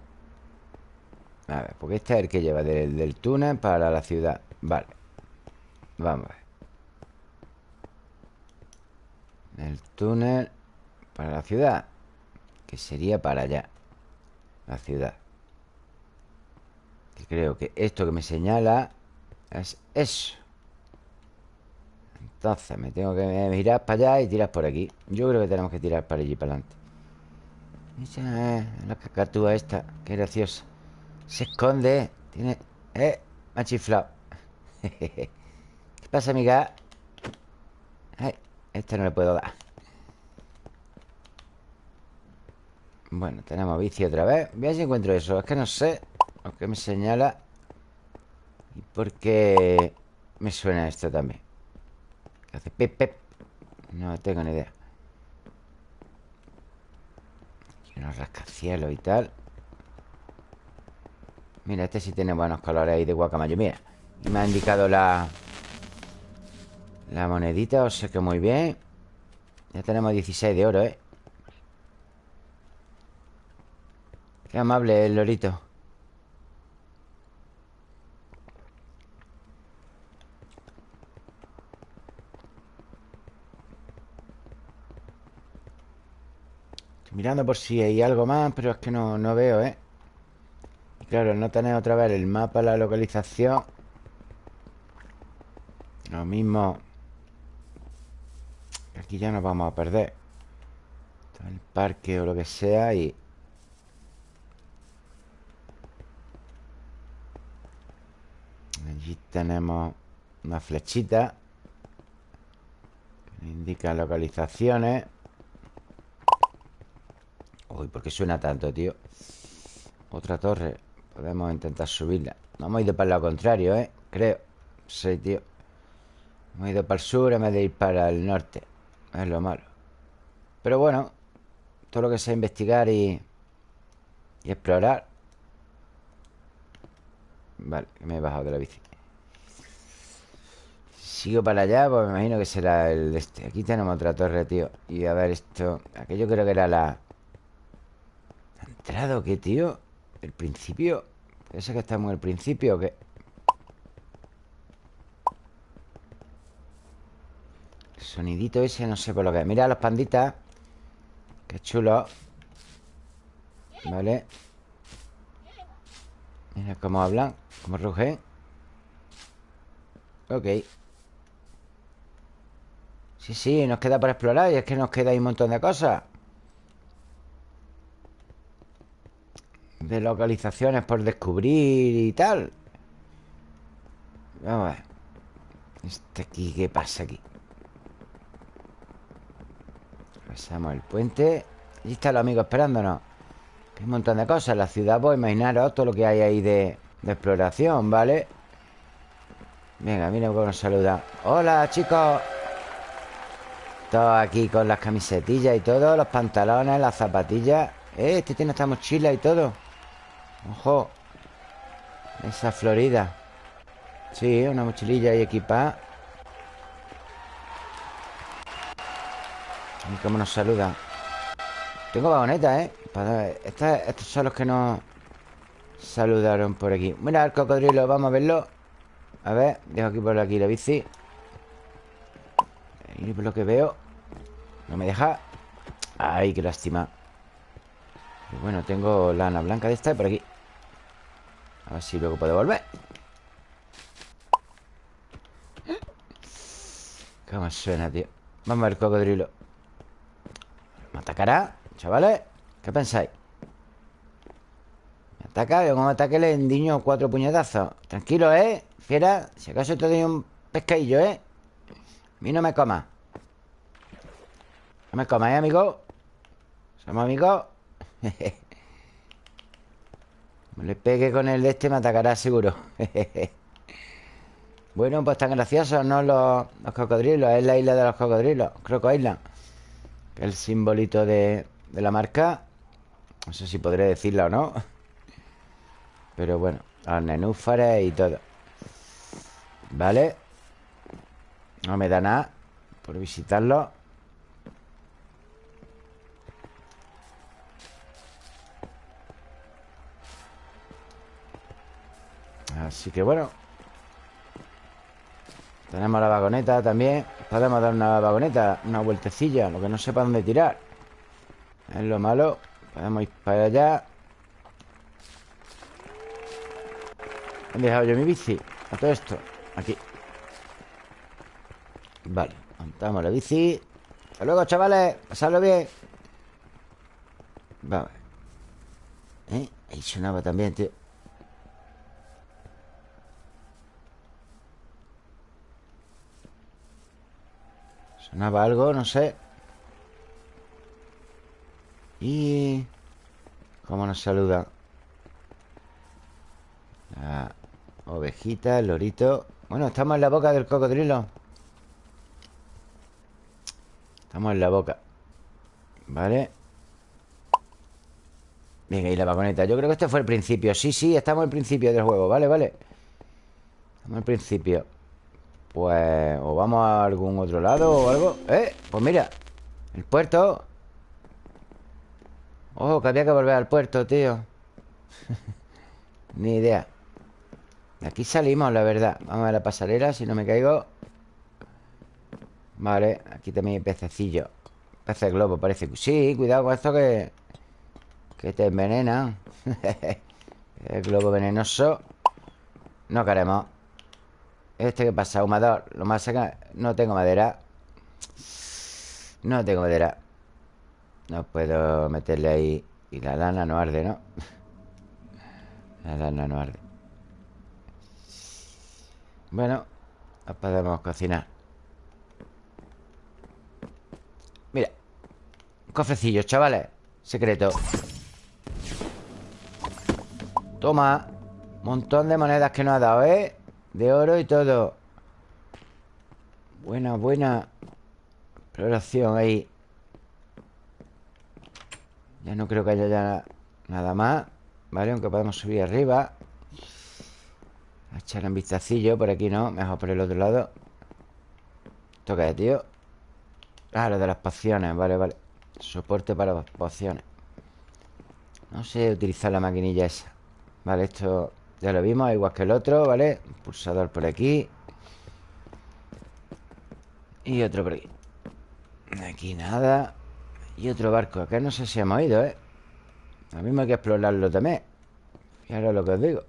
a ver, porque este es el que lleva del, túnel para la ciudad. Vale. Vamos a ver. El túnel para la ciudad Que sería para allá La ciudad. Creo que esto que me señala Es eso. Entonces me tengo que mirar para allá y tirar por aquí. Yo creo que tenemos que tirar para allí, para adelante. La cacatúa esta Qué graciosa se esconde. Tiene... Eh, me ha. ¿Qué pasa, amiga? Ay, este no le puedo dar. Bueno, tenemos bici otra vez. Voy a si encuentro eso. Es que no sé lo que me señala. ¿Y por qué me suena esto también? ¿Qué hace pep, pep? No tengo ni idea. Aquí unos rascacielos y tal. Mira, este sí tiene buenos colores ahí de guacamayo Mira, me ha indicado la La monedita O sea que muy bien Ya tenemos 16 de oro, ¿eh? Qué amable el lorito Estoy mirando por si hay algo más Pero es que no, no veo, ¿eh? Claro, no tener otra vez el mapa, la localización. Lo mismo. Aquí ya nos vamos a perder. El parque o lo que sea y... Allí tenemos Una flechita que indica localizaciones. Uy, ¿por qué suena tanto, tío? Otra torre Podemos intentar subirla. No hemos ido para lado contrario, ¿eh? Creo. Sí, tío. Hemos ido para el sur en vez de ir para el norte. Es lo malo. Pero bueno Todo lo que sea investigar y... Y explorar. Vale, me he bajado de la bici. Sigo para allá, pues me imagino que será el este. Aquí tenemos otra torre, tío. Y a ver esto. Aquello creo que era la... ¿La entrada o qué, tío? ¿El principio? ¿Puede ser que estamos en el principio o? El sonidito ese no sé por lo que es. Mira los panditas Qué chulo. Vale. Mira cómo hablan Cómo rugen. Ok. Sí, sí, nos queda por explorar Y es que nos queda ahí un montón de cosas De localizaciones por descubrir y tal. Vamos a ver. Este aquí, ¿qué pasa aquí? Pasamos el puente. Allí está el amigo esperándonos. Hay un montón de cosas La ciudad, pues imaginaros todo lo que hay ahí de, de exploración, ¿vale? Venga, mira cómo nos saluda Hola, chicos. Todos aquí con las camisetillas y todo Los pantalones, las zapatillas. Eh, Este tiene esta mochila y todo Ojo Esa florida. Sí, una mochililla y equipada. Y cómo nos saluda. Tengo vagoneta, ¿eh? estos son los que nos saludaron por aquí. Mira el cocodrilo, vamos a verlo. A ver, dejo aquí por aquí la bici. Y por lo que veo No me deja. Ay, qué lástima. Bueno, tengo lana blanca de esta por aquí A ver si luego puedo volver ¿Cómo suena, tío? Vamos a ver el cocodrilo ¿Me atacará? Chavales, ¿qué pensáis? ¿Me ataca? Yo como ataque le endiño cuatro puñetazos Tranquilo, ¿eh? Fiera, si acaso te doy un pescadillo, ¿eh? A mí no me coma No me coma, ¿eh, amigo? ¿Somos amigos? Le pegue con el de este me atacará seguro. Bueno, pues tan graciosos, ¿no? Los, los, cocodrilos Es la isla de los cocodrilos Croco Island el simbolito de, de la marca. No sé si podré decirla o no Pero bueno Los nenúfares y todo. Vale No me da nada Por visitarlo Así que bueno. Tenemos la vagoneta también. Podemos dar una vagoneta, una vueltecilla Lo que no sepa dónde tirar. Es lo malo. Podemos ir para allá. He dejado yo mi bici A todo esto. Aquí. Vale Montamos la bici. Hasta luego, chavales. Pasadlo bien. Vamos ¿Eh? Ahí sonaba también, tío Sonaba algo, no sé. Y... ¿Cómo nos saluda? La ovejita, el lorito. Bueno, estamos en la boca del cocodrilo. Estamos en la boca. Vale Venga, y la vagoneta. Yo creo que este fue el principio. Sí, sí, estamos el principio del juego. Vale, vale. Estamos el principio pues o vamos a algún otro lado o algo. ¡Eh! Pues mira El puerto. Ojo, que había que volver al puerto, tío. Ni idea. De aquí salimos, la verdad. Vamos a la pasarela, si no me caigo. Vale, aquí también hay pececillo. Peces globo, parece Sí, cuidado con esto que Que te envenena. El globo venenoso. No queremos ¿Este qué pasa? Humador Lo más acá No tengo madera. No tengo madera. No puedo meterle ahí. Y la lana no arde, ¿no? La lana no arde. Bueno No podemos cocinar. Mira Un cofrecillo, chavales. Secreto. Toma. Montón de monedas que nos ha dado, ¿eh? De oro y todo. Buena, buena Exploración ahí. Ya no creo que haya ya nada más Vale, aunque podemos subir arriba. A echar un vistacillo Por aquí no, mejor por el otro lado. ¿Esto qué es, tío? Ah, lo de las pociones, vale, vale. Soporte para las pociones. No sé utilizar la maquinilla esa. Vale, esto ya lo vimos Igual que el otro, ¿vale? pulsador por aquí. Y otro por aquí. Aquí nada. Y otro barco Acá no sé si hemos ido, ¿eh? Lo mismo hay que explorarlo también. Ahora lo que os digo.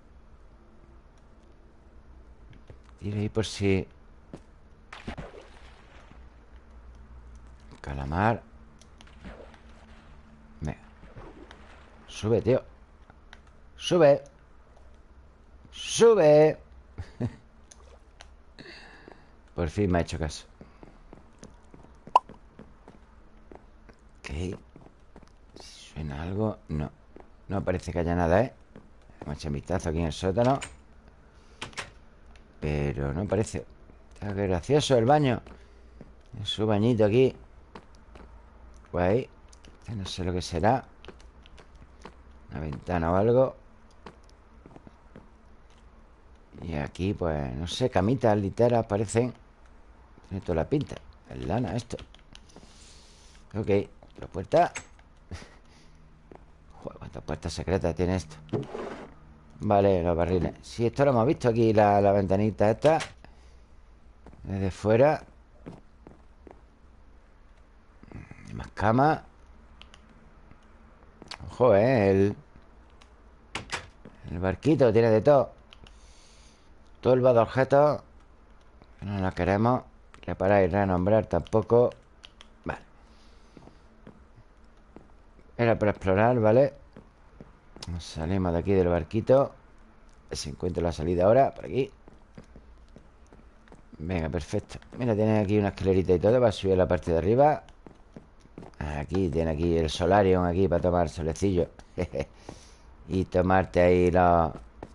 Tiro ahí por si... Calamar. Venga. Sube, tío. Sube Sube. Por fin me ha hecho caso. Ok. ¿Suena algo? No. No parece que haya nada, ¿eh? Vamos a echar un vistazo aquí en el sótano. Pero no parece. Está gracioso el baño. Su bañito aquí. Pues ahí No sé lo que será. Una ventana o algo Y aquí, pues, no sé Camitas, literas, parecen Tiene toda la pinta Es lana esto. Ok, la puerta. Joder, cuántas puertas secretas tiene esto. Vale, los barriles Sí, esto lo hemos visto aquí La, la ventanita esta. Desde fuera. Más cama. Ojo, eh El, el barquito tiene de todo El de objetos no lo queremos Reparar y renombrar tampoco Vale. Era para explorar, ¿vale? Salimos de aquí del barquito A ver si encuentro la salida ahora Por aquí. Venga, perfecto. Mira, tiene aquí una escalerita y todo Para subir a la parte de arriba. Aquí, tiene aquí el solarium Aquí para tomar solecillo. Y tomarte ahí los,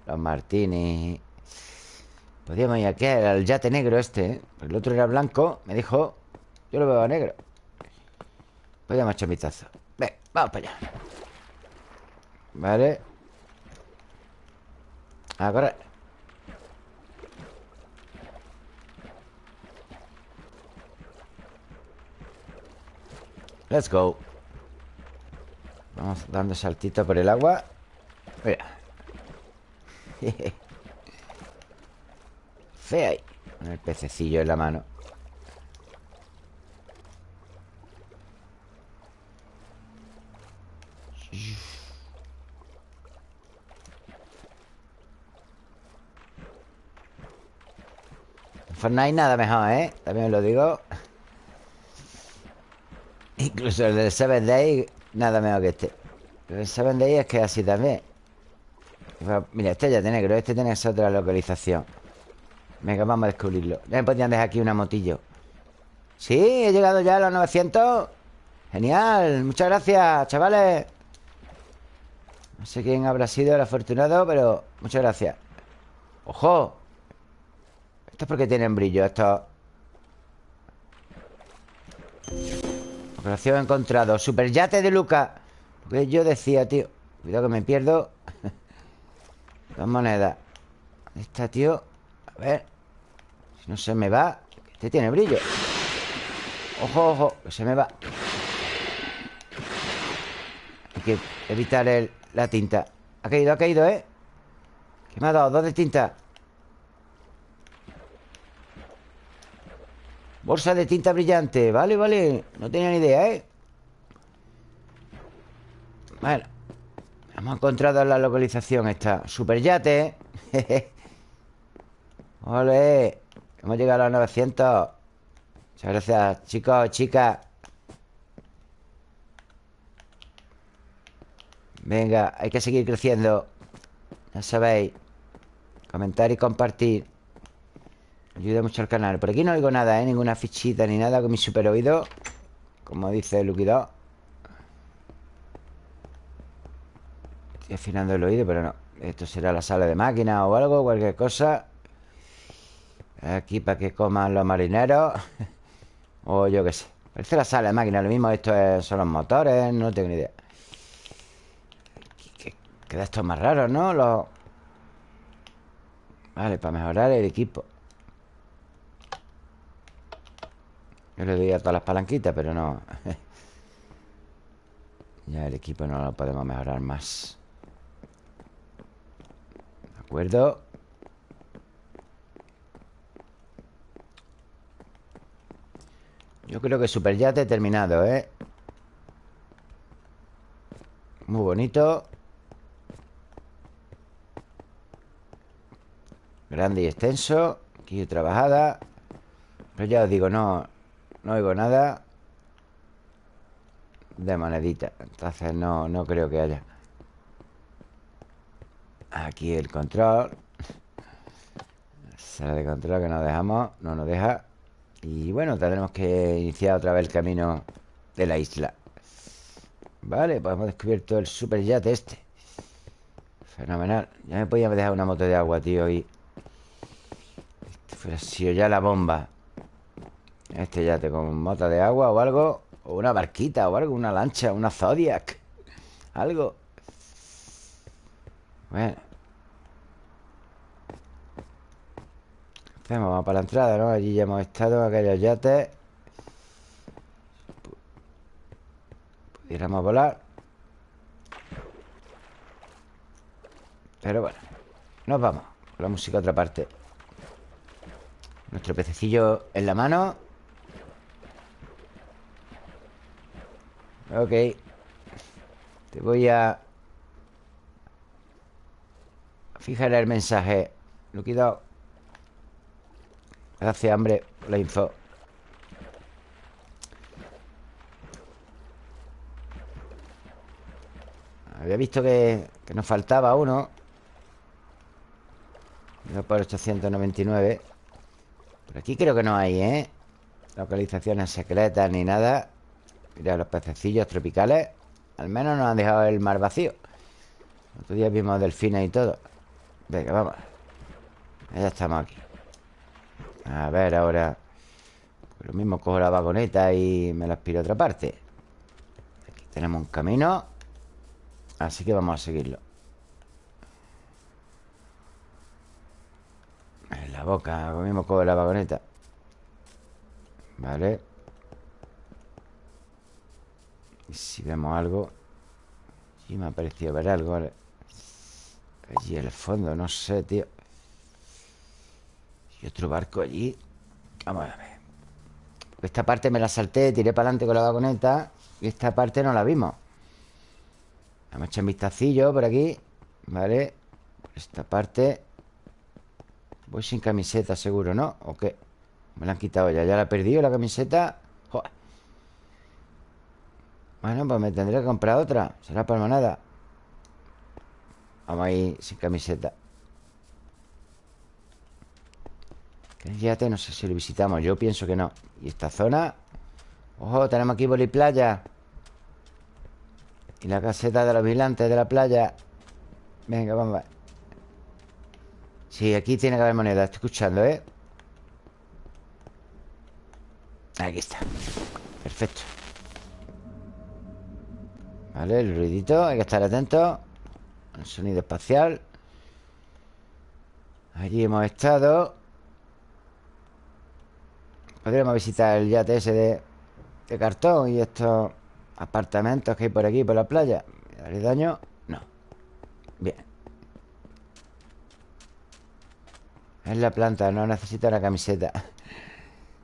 los martinis Podríamos ir aquí al yate negro este ¿eh? El otro era blanco Me dijo Yo lo veo negro Podríamos echar un vistazo. Ven, vamos para allá. Vale. A correr. Let's go. Vamos dando saltito por el agua. Mira Ahí Con el pececillo en la mano. Fortnite nada mejor, ¿eh? También lo digo. Incluso el del 7 Day Nada mejor que este. El 7 Day es que así también. Mira, este ya tiene negro Este tiene esa otra localización Venga, vamos a descubrirlo. Ya me podían dejar aquí una motillo. Sí, he llegado ya a los 900 Genial, muchas gracias, chavales. No sé quién habrá sido el afortunado Pero muchas gracias. ¡Ojo! ¿Esto es porque tienen brillo? Esto... Operación encontrado. Superyate de Luca. Porque yo decía, tío Cuidado que me pierdo. Dos monedas. ¿Dónde está, tío? A ver. Si no se me va Este tiene brillo. Ojo, ojo Que se me va. Hay que evitar la tinta. Ha caído, ha caído, ¿eh? Que me ha dado dos de tinta. Bolsa de tinta brillante. Vale, vale. No tenía ni idea, ¿eh? Bueno Hemos encontrado la localización esta. Superyate Ole Hemos llegado a los 900 Muchas gracias, chicos, chicas. Venga, hay que seguir creciendo. Ya sabéis Comentar y compartir Ayuda mucho al canal. Por aquí no oigo nada, ¿eh? Ninguna fichita ni nada con mi super oído Como dice Lucky Dog. Estoy afinando el oído, pero no. Esto será la sala de máquina o algo Cualquier cosa Aquí para que coman los marineros. O yo qué sé. Parece la sala de máquina Lo mismo esto son los motores No tengo ni idea. Queda esto más raro, ¿no? Los... Vale, para mejorar el equipo. Yo le doy a todas las palanquitas, pero no. Ya el equipo no lo podemos mejorar más. ¿De acuerdo? Creo que Super Yate terminado, ¿eh? Muy bonito. Grande y extenso. Aquí trabajada. Pero ya os digo, no No oigo nada De monedita. Entonces no, no creo que haya Aquí el control. Sala de control que nos dejamos No nos deja Y bueno, tendremos que iniciar otra vez el camino De la isla. Vale, pues hemos descubierto el super yate este. Fenomenal. Ya me podía dejar una moto de agua, tío Y pero si ya la bomba. Este ya te con mota de agua o algo O una barquita o algo Una lancha, una Zodiac Algo. Bueno Hacemos, vamos para la entrada, ¿no? Allí ya hemos estado, aquellos yates. Pudiéramos volar. Pero bueno Nos vamos Con la música a otra parte. Nuestro pececillo en la mano. Ok. Te voy a Fijar el mensaje. Luquidado Gracias, hambre, por la info. Había visto que, que nos faltaba uno. Por 899 por aquí creo que no hay, ¿eh? Localizaciones secretas ni nada. Mira, los pececillos tropicales Al menos nos han dejado el mar vacío. Otro día vimos delfines y todo. Venga, vamos. Ya estamos aquí A ver ahora pues Lo mismo cojo la vagoneta y me la aspiro a otra parte. Aquí tenemos un camino Así que vamos a seguirlo. En la boca, lo mismo coge la vagoneta. Vale. Y si vemos algo Sí me ha parecido ver algo. Allí el fondo, no sé, tío Y otro barco allí. Vamos a ver. Esta parte me la salté, tiré para adelante con la vagoneta Y esta parte no la vimos. Vamos a echar un vistacillo por aquí Vale Esta parte. Voy sin camiseta seguro, ¿no? ¿O qué? Me la han quitado ya Ya la he perdido la camiseta. Joder. Bueno, pues me tendré que comprar otra. Será para nada Vamos ahí sin camiseta Fíjate, no sé si lo visitamos Yo pienso que no. Y esta zona Ojo, tenemos aquí playa. Y la caseta de los vigilantes de la playa. Venga, vamos a Sí, aquí tiene que haber moneda Estoy escuchando, ¿eh? Aquí está. Perfecto. Vale, el ruidito Hay que estar atento. El sonido espacial. Allí hemos estado Podríamos visitar el yate ese de, cartón Y estos apartamentos que hay por aquí, por la playa. ¿Haré daño? No. Bien. Es la planta, no necesito una camiseta.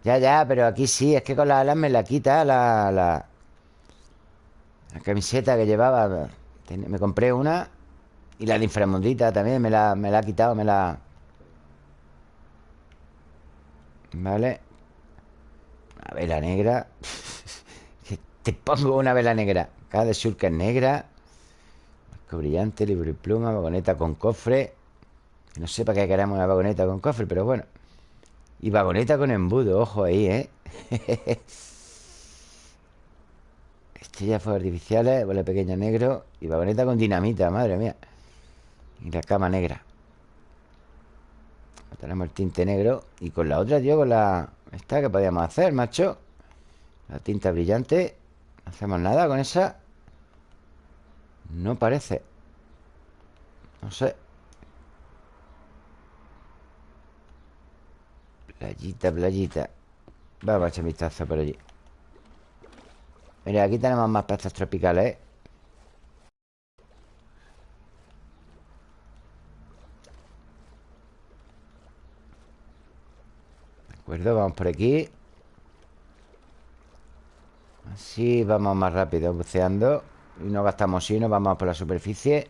Ya, ya, pero aquí sí Es que con las alas me la quita la, la, la camiseta que llevaba. Me compré una Y la de inframundita también me la, me la ha quitado Me la... Vale Una vela negra. Te pongo una vela negra. Cada de sur que es negra Marco brillante, libro y pluma Vagoneta con cofre. No sé para qué queremos una vagoneta con cofre, pero bueno. Y vagoneta con embudo, ojo ahí, ¿eh? Estrellas fuegos artificiales, bola pequeña negro Y vagoneta con dinamita, madre mía. Y la cama negra. Tenemos el tinte negro Y con la otra, tío, con la... Esta que podíamos hacer, macho La tinta brillante. No hacemos nada con esa. No parece. No sé. Playita, playita. Vamos a echar vistazo por allí. Mira, aquí tenemos más peces tropicales ¿eh? Acuerdo, vamos por aquí. Así vamos más rápido buceando. Y no gastamos nos vamos por la superficie.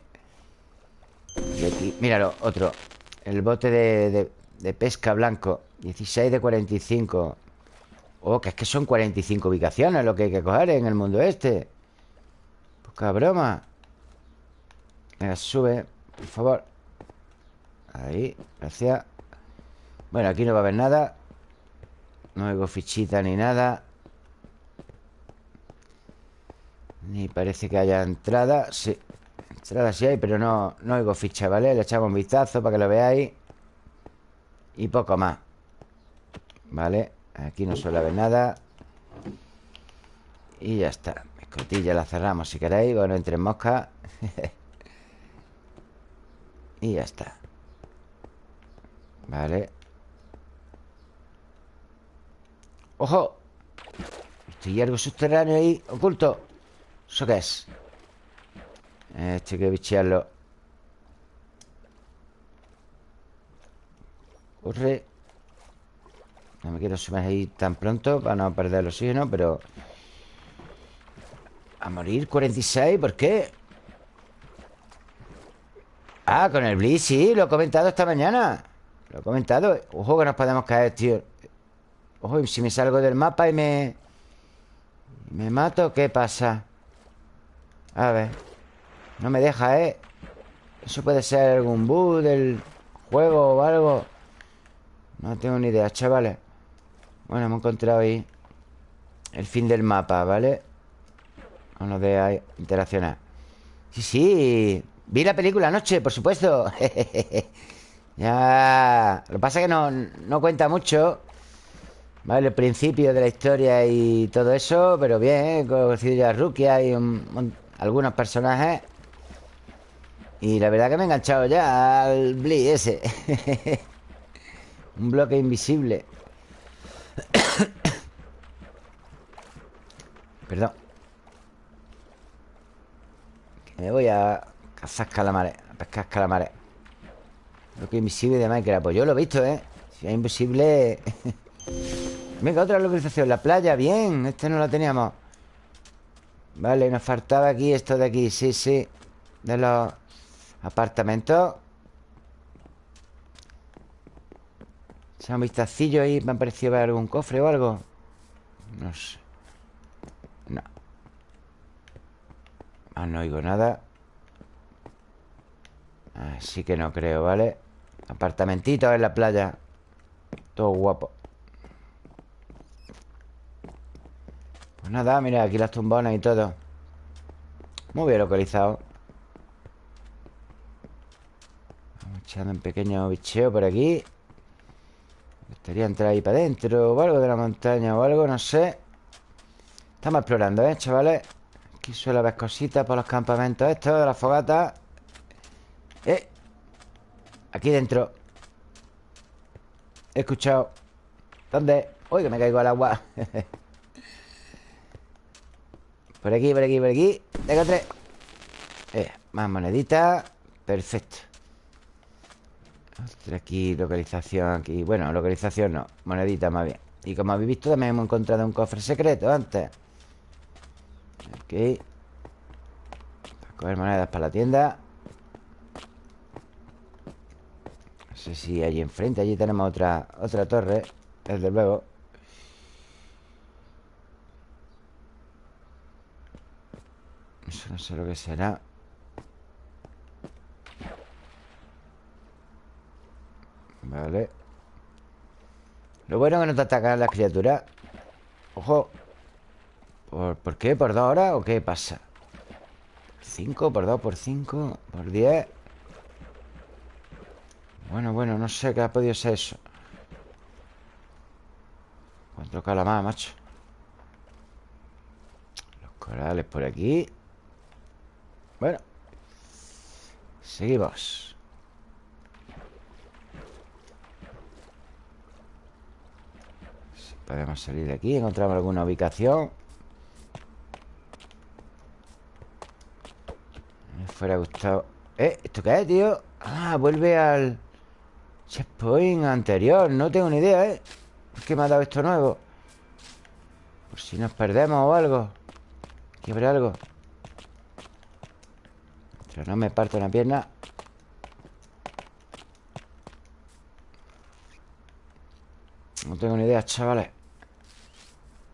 Y aquí, míralo, otro. El bote de, de pesca blanco 16 de 45 Oh, que es que son 45 ubicaciones lo que hay que coger en el mundo este. Poca broma. Venga, sube, por favor. Ahí, gracias. Bueno, aquí no va a haber nada No oigo fichita ni nada. Ni parece que haya entrada. Sí, entrada sí hay, pero no, no oigo ficha, ¿vale? Le echamos un vistazo para que lo veáis. Y poco más Vale Aquí no suele haber nada. Y ya está. Escotilla la cerramos si queréis. Bueno, entre moscas Y ya está. Vale ¡Ojo! Estoy algo subterráneo ahí Oculto ¿Eso qué es? Este hay que bichearlo Corre no me quiero subir ahí tan pronto Para no perder el oxígeno, pero... A morir 46, ¿por qué? Ah, con el Blitz, sí, lo he comentado esta mañana Lo he comentado Ojo que nos podemos caer, tío Ojo, si me salgo del mapa y me... ¿Me mato? ¿Qué pasa? A ver No me deja, ¿eh? Eso puede ser algún bug del juego o algo No tengo ni idea, chavales bueno, hemos encontrado ahí El fin del mapa, ¿vale? Vamos de interaccionar Sí, sí Vi la película anoche, por supuesto Ya Lo que pasa es que no, no cuenta mucho ¿Vale? El principio de la historia y todo eso Pero bien, he conocido ya a Rukia y algunos personajes Y la verdad que me he enganchado ya al Blee ese Un bloque invisible Perdón me voy a cazar calamares A pescar calamares Lo que es invisible de Minecraft Pues yo lo he visto, ¿eh? Si es invisible Venga, otra localización. La playa, bien. Este no lo teníamos. Vale, nos faltaba aquí esto de aquí. Sí, sí. De los apartamentos. Se un vistacillo ahí. Me ha parecido ver algún cofre o algo. No sé. No. Ah, no oigo nada. Así que no creo, ¿vale? Apartamentitos en la playa. Todo guapo Pues nada, mira, aquí las tumbonas y todo Muy bien localizado Vamos echando un pequeño bicheo por aquí Estaría entrar ahí para adentro o algo de la montaña o algo, no sé Estamos explorando, ¿eh, chavales? Aquí suele haber cositas por los campamentos estos de la fogata ¡Eh! Aquí dentro He escuchado ¿Dónde? ¡Uy, que me caigo al agua! por aquí, por aquí, por aquí. Tengo eh, Más moneditas Perfecto. Aquí, localización aquí. Bueno, localización no, monedita más bien. Y como habéis visto también hemos encontrado un cofre secreto antes. Aquí. Para coger monedas para la tienda. No sé si allí enfrente Allí tenemos otra, otra torre Desde luego Eso no sé lo que será Vale Lo bueno es que no te atacan las criaturas Ojo ¿Por, ¿Por qué? ¿Por dos horas o qué pasa? ¿Cinco? ¿Por dos? ¿Por cinco? ¿Por diez? Bueno, bueno, no sé qué ha podido ser eso Cuatro calamar, macho Los corales por aquí Bueno Seguimos si Podemos salir de aquí Encontramos alguna ubicación Me fuera gustado ¿Eh? ¿Esto qué es, tío? Ah, vuelve al checkpoint anterior No tengo ni idea, ¿eh? ¿Por qué me ha dado esto nuevo? Por si nos perdemos o algo Aquí habrá algo Pero no me parto una pierna. No tengo ni idea, chavales.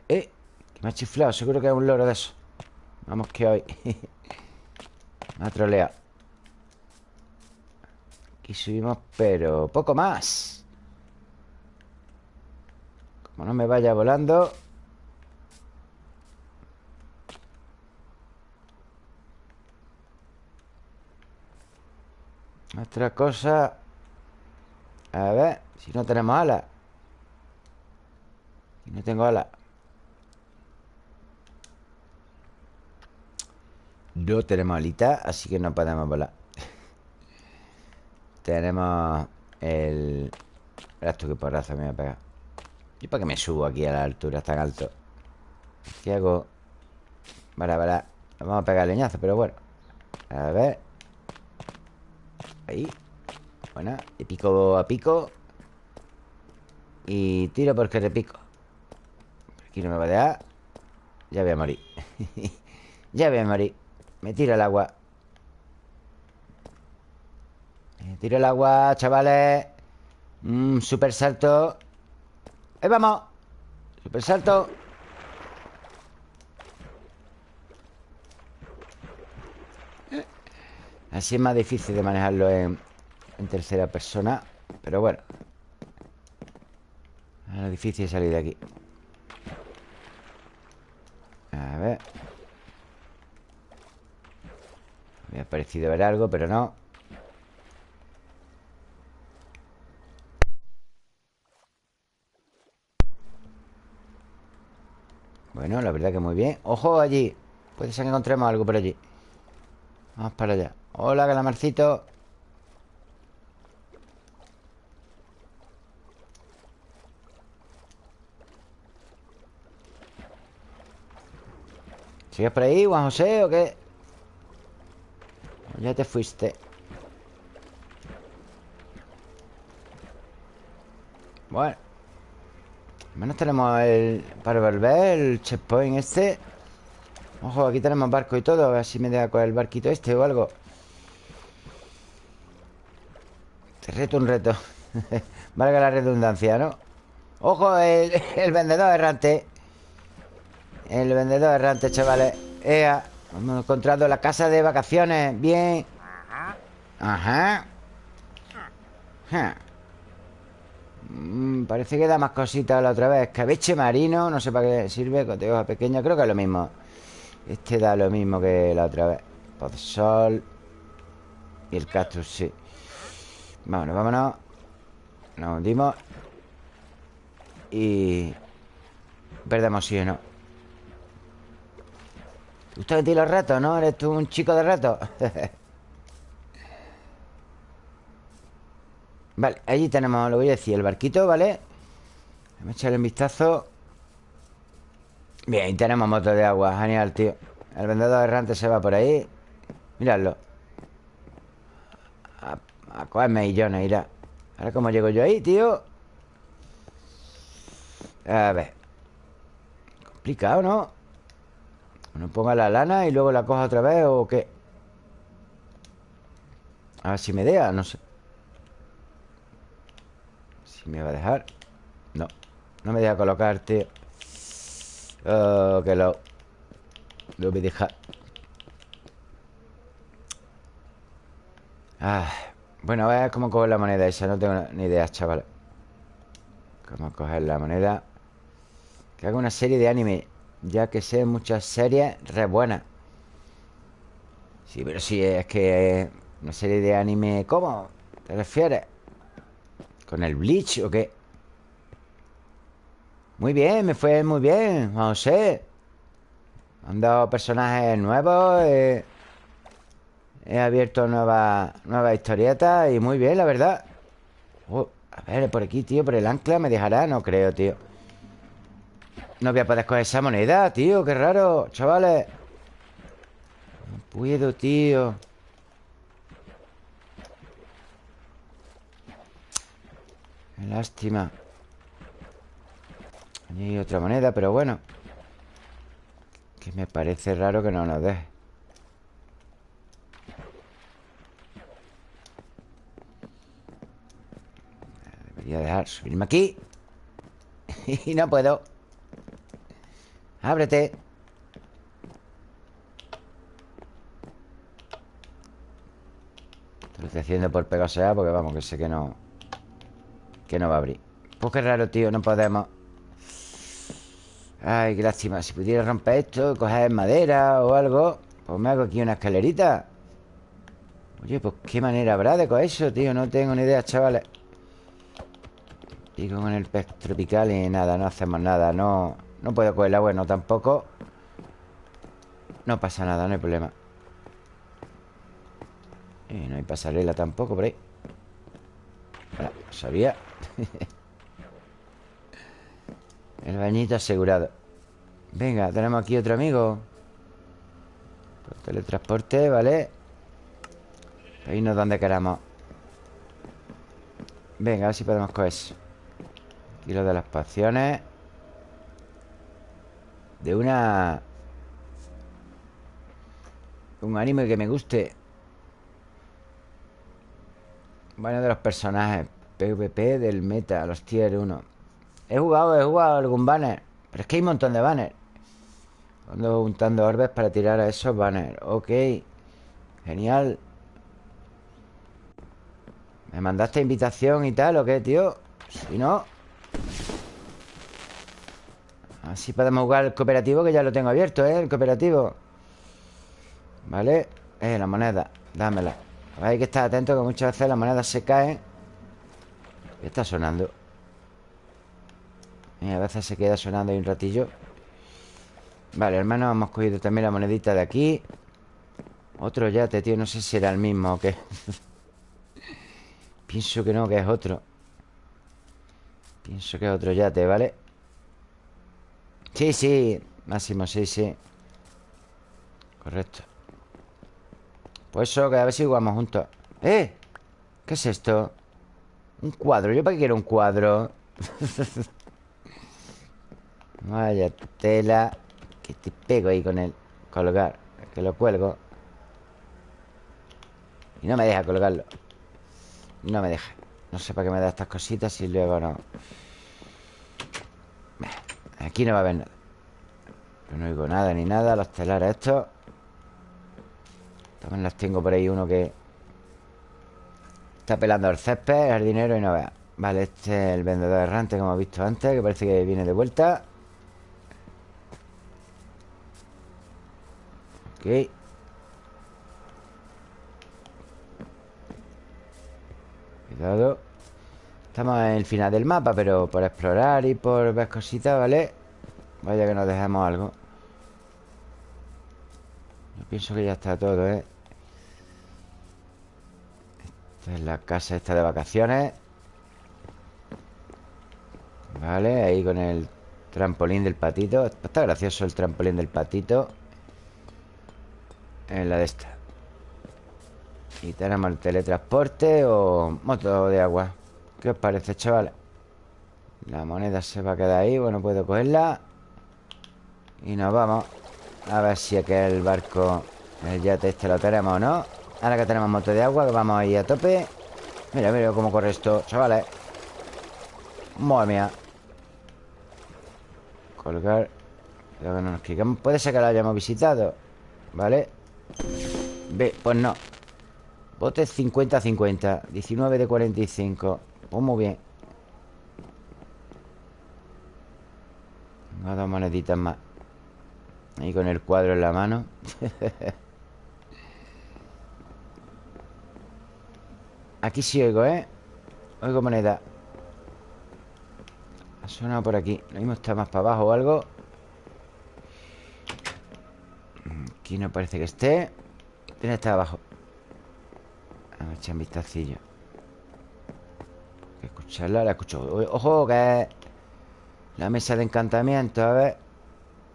¡Eh! Que me ha chiflado Seguro que es un loro de eso. Vamos que hoy. Me ha troleado. Aquí subimos, pero poco más. Como no me vaya volando Otra cosa. A ver Si no tenemos alas no tengo alas No tenemos alita Así que no podemos volar. Tenemos el... Verás tú qué porrazo me voy a pegar. ¿Y para qué me subo aquí a la altura tan alto? ¿Qué hago? Vale, vale. Vamos a pegar leñazo, pero bueno. A ver Ahí. Buena Y pico a pico. Y tiro porque te pico Aquí no me va a dejar Ya voy a morir. Ya voy a morir. Me tiro el agua. Me tiro el agua, chavales. Mm, Super salto. Ahí vamos. Super salto Así es más difícil de manejarlo en, tercera persona Pero bueno. Es difícil salir de aquí. A ver. Me ha parecido ver algo, pero no. Bueno, la verdad que muy bien. ¡Ojo allí! Puede ser que encontremos algo por allí. Vamos para allá Hola, calamarcito. ¿Sigues por ahí, Juan José, o qué? Ya te fuiste. Bueno Al menos tenemos el... Para volver el checkpoint este. Ojo, aquí tenemos barco y todo A ver si me deja con el barquito este o algo Reto un reto. Valga la redundancia, ¿no? Ojo, el, vendedor errante. El vendedor errante, chavales. Ea, hemos encontrado la casa de vacaciones. Bien. Ajá. Mm, Parece que da más cositas la otra vez. Cabeche marino, no sé para qué sirve Coteoja pequeña, creo que es lo mismo. Este da lo mismo que la otra vez. Podzol Y el cactus, sí Vámonos, vámonos. Nos hundimos. Y... Perdemos sí o no. ¿Te gustan ti los retos, no? ¿Eres tú un chico de retos? vale, allí tenemos, lo voy a decir, el barquito, ¿vale? Vamos a echarle un vistazo. Bien, tenemos moto de agua Genial, tío. El vendedor errante se va por ahí. Miradlo a cogerme millones, irá Ahora cómo llego yo ahí, tío. A ver. Complicado, ¿no? Uno ponga la lana y luego la coja otra vez ¿O qué? A ver si me deja, no sé. Si me va a dejar. No, no me deja colocar, tío. Oh, que lo Lo voy a dejar. Ah bueno, a ver cómo coger la moneda esa No tengo ni idea, chaval a coger la moneda Que haga una serie de anime Ya que sé muchas series re buenas Sí, pero sí, es que Una serie de anime ¿Cómo? ¿Te refieres? ¿Con el Bleach o qué? Muy bien, me fue muy bien ver Han dado personajes nuevos eh, He abierto nuevas nueva historietas Y muy bien, la verdad. Oh, A ver, por aquí, tío Por el ancla me dejará No creo, tío. No voy a poder coger esa moneda, tío Qué raro, chavales. No puedo, tío. Qué lástima. Hay otra moneda, pero bueno. Que me parece raro que no nos deje Debería dejar subirme aquí. Y no puedo. Ábrete. Lo estoy haciendo por pegarse a Porque vamos, que sé que no Que no va a abrir. Pues qué raro, tío, no podemos. Ay, qué lástima. Si pudiera romper esto, coger madera o algo Pues me hago aquí una escalerita. Oye, pues qué manera habrá de coger eso, tío. No tengo ni idea, chavales Digo con el pez tropical y nada, no hacemos nada No, no puedo cogerla, bueno, tampoco. No pasa nada, no hay problema. Y no hay pasarela tampoco por ahí. Bueno, sabía. El bañito asegurado. Venga, tenemos aquí otro amigo. Por teletransporte, ¿vale? Irnos donde queramos. Venga, a ver si podemos coger eso Aquí lo de las pociones De una... Un anime que me guste. Bueno, de los personajes. PvP del meta, los tier 1 He jugado, he jugado algún banner Pero es que hay un montón de banners. Ando juntando orbes para tirar a esos banners. Ok Genial. ¿Me mandaste invitación y tal o qué, tío? Si no Así podemos jugar el cooperativo Que ya lo tengo abierto, ¿eh? El cooperativo. Vale Eh, la moneda. Dámela. Hay que estar atento que muchas veces las monedas se caen ¿Qué está sonando? Y a veces se queda sonando ahí un ratillo. Vale, hermano, hemos cogido también la monedita de aquí. Otro yate, tío No sé si era el mismo o qué. Pienso que no, que es otro. Pienso que es otro yate, ¿vale? Sí, sí Máximo, sí, sí. Correcto. Pues eso, que a ver si jugamos juntos. ¡Eh! ¿Qué es esto? Un cuadro, ¿yo para qué quiero un cuadro? Vaya tela Que te pego ahí con el colgar Que lo cuelgo. Y no me deja colgarlo. No me deja. No sé para qué me da estas cositas y luego no Aquí no va a haber nada. No oigo nada ni nada Los telares estos. También las tengo por ahí uno que Está pelando el césped, el dinero y no vea. Vale, este es el vendedor errante que hemos visto antes Que parece que viene de vuelta. Ok. Cuidado Estamos en el final del mapa Pero por explorar y por ver cositas, ¿vale? Vaya que nos dejemos algo. Yo pienso que ya está todo, ¿eh? Esta es la casa esta de vacaciones. Vale, ahí con el trampolín del patito. Está gracioso el trampolín del patito. En la de esta. Y tenemos el teletransporte o moto de agua ¿Qué os parece, chavales? La moneda se va a quedar ahí Bueno, puedo cogerla. Y nos vamos. A ver si aquel barco El yate este lo tenemos o no Ahora que tenemos moto de agua Que vamos ahí a tope. Mira, mira cómo corre esto, chavales. Madre mía. Colgar. Nos quitamos Puede ser que lo hayamos visitado ¿Vale? Ve, pues no. Bote 50-50 19 de 45 Pues muy bien. Tengo dos moneditas más. Ahí con el cuadro en la mano. Aquí sí oigo, ¿eh? Oigo moneda. Ha sonado por aquí. Lo mismo está más para abajo o algo. Aquí no parece que esté. Tiene está abajo. A ver, echar un vistacillo. que escucharla, la escucho. Ojo, que la mesa de encantamiento A ver.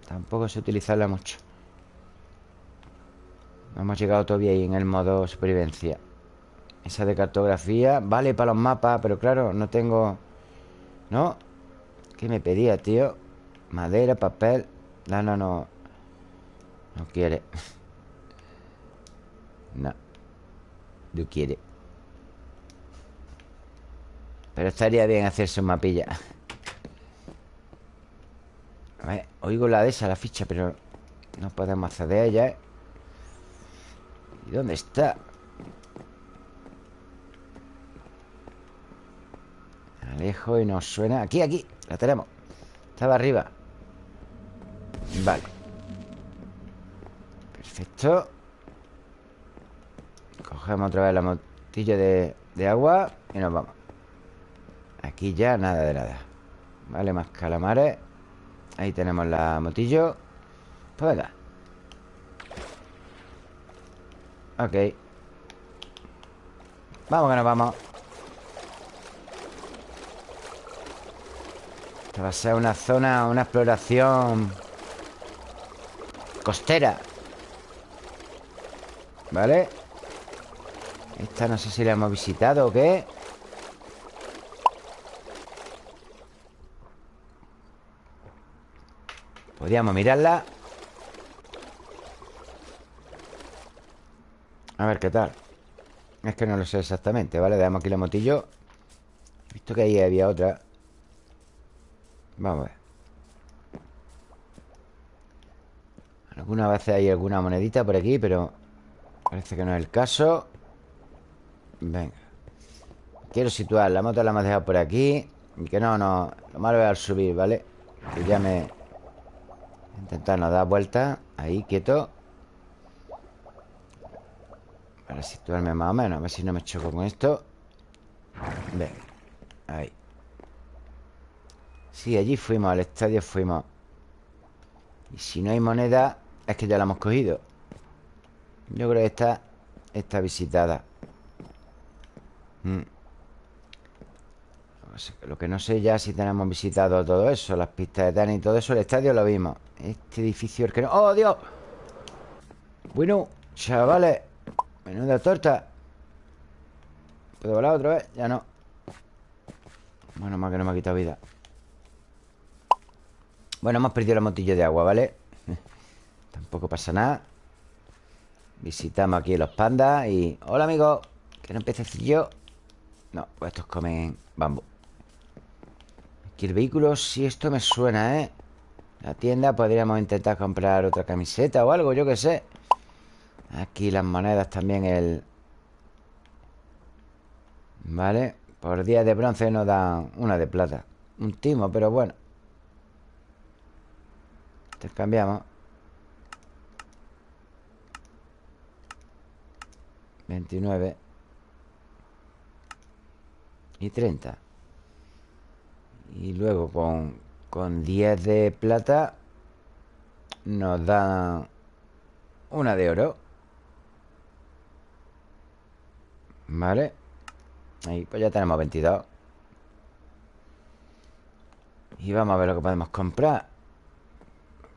Tampoco sé utilizarla mucho. No hemos llegado todavía ahí en el modo supervivencia. Esa de cartografía Vale para los mapas, pero claro, no tengo... ¿No? ¿Qué me pedía, tío? Madera, papel. No, no, no. No quiere. No. No quiere Pero estaría bien hacerse un mapilla. A ver, oigo la de esa, la ficha Pero no podemos acceder a ella, ¿eh? ¿Y dónde está? Alejo y nos suena. Aquí, aquí, la tenemos. Estaba arriba. Vale. Perfecto. Cogemos otra vez la motilla de, de agua Y nos vamos Aquí ya nada de nada Vale, más calamares Ahí tenemos la motillo Pues venga Ok Vamos que nos vamos Esta va a ser una zona, una exploración costera. ¿Vale? Esta no sé si la hemos visitado o qué. Podríamos mirarla. A ver qué tal. Es que no lo sé exactamente, ¿vale? Damos aquí la motillo. He visto que ahí había otra. Vamos a ver Algunas veces hay alguna monedita por aquí Pero parece que no es el caso Venga Quiero situar La moto la hemos dejado por aquí Y que no, no Lo malo es al subir, ¿vale? Que ya me... Intentar no dar vueltas Ahí, quieto. Para situarme más o menos A ver si no me choco con esto. Venga Ahí. Sí, allí fuimos, al estadio fuimos. Y si no hay moneda Es que ya la hemos cogido. Yo creo que está Está visitada. Mm. Lo que no sé ya si tenemos visitado todo eso Las pistas de tenis y todo eso El estadio lo vimos Este edificio el que no... ¡Oh, Dios! Bueno, chavales Menuda torta ¿Puedo volar otra vez? Ya no Bueno, más que no me ha quitado vida bueno, hemos perdido la motillo de agua, ¿vale? Tampoco pasa nada Visitamos aquí los pandas y... Hola, amigo ¿Quieren pececillo? No, pues estos comen bambú Aquí el vehículo Si esto me suena, ¿eh? La tienda podríamos intentar comprar otra camiseta o algo, yo qué sé. Aquí las monedas también el... Vale Por día de bronce nos dan una de plata Un timo, pero bueno. Intercambiamos 29 Y 30 Y luego con, con 10 de plata Nos da Una de oro. Vale. Ahí, pues ya tenemos 22 Y vamos a ver lo que podemos comprar.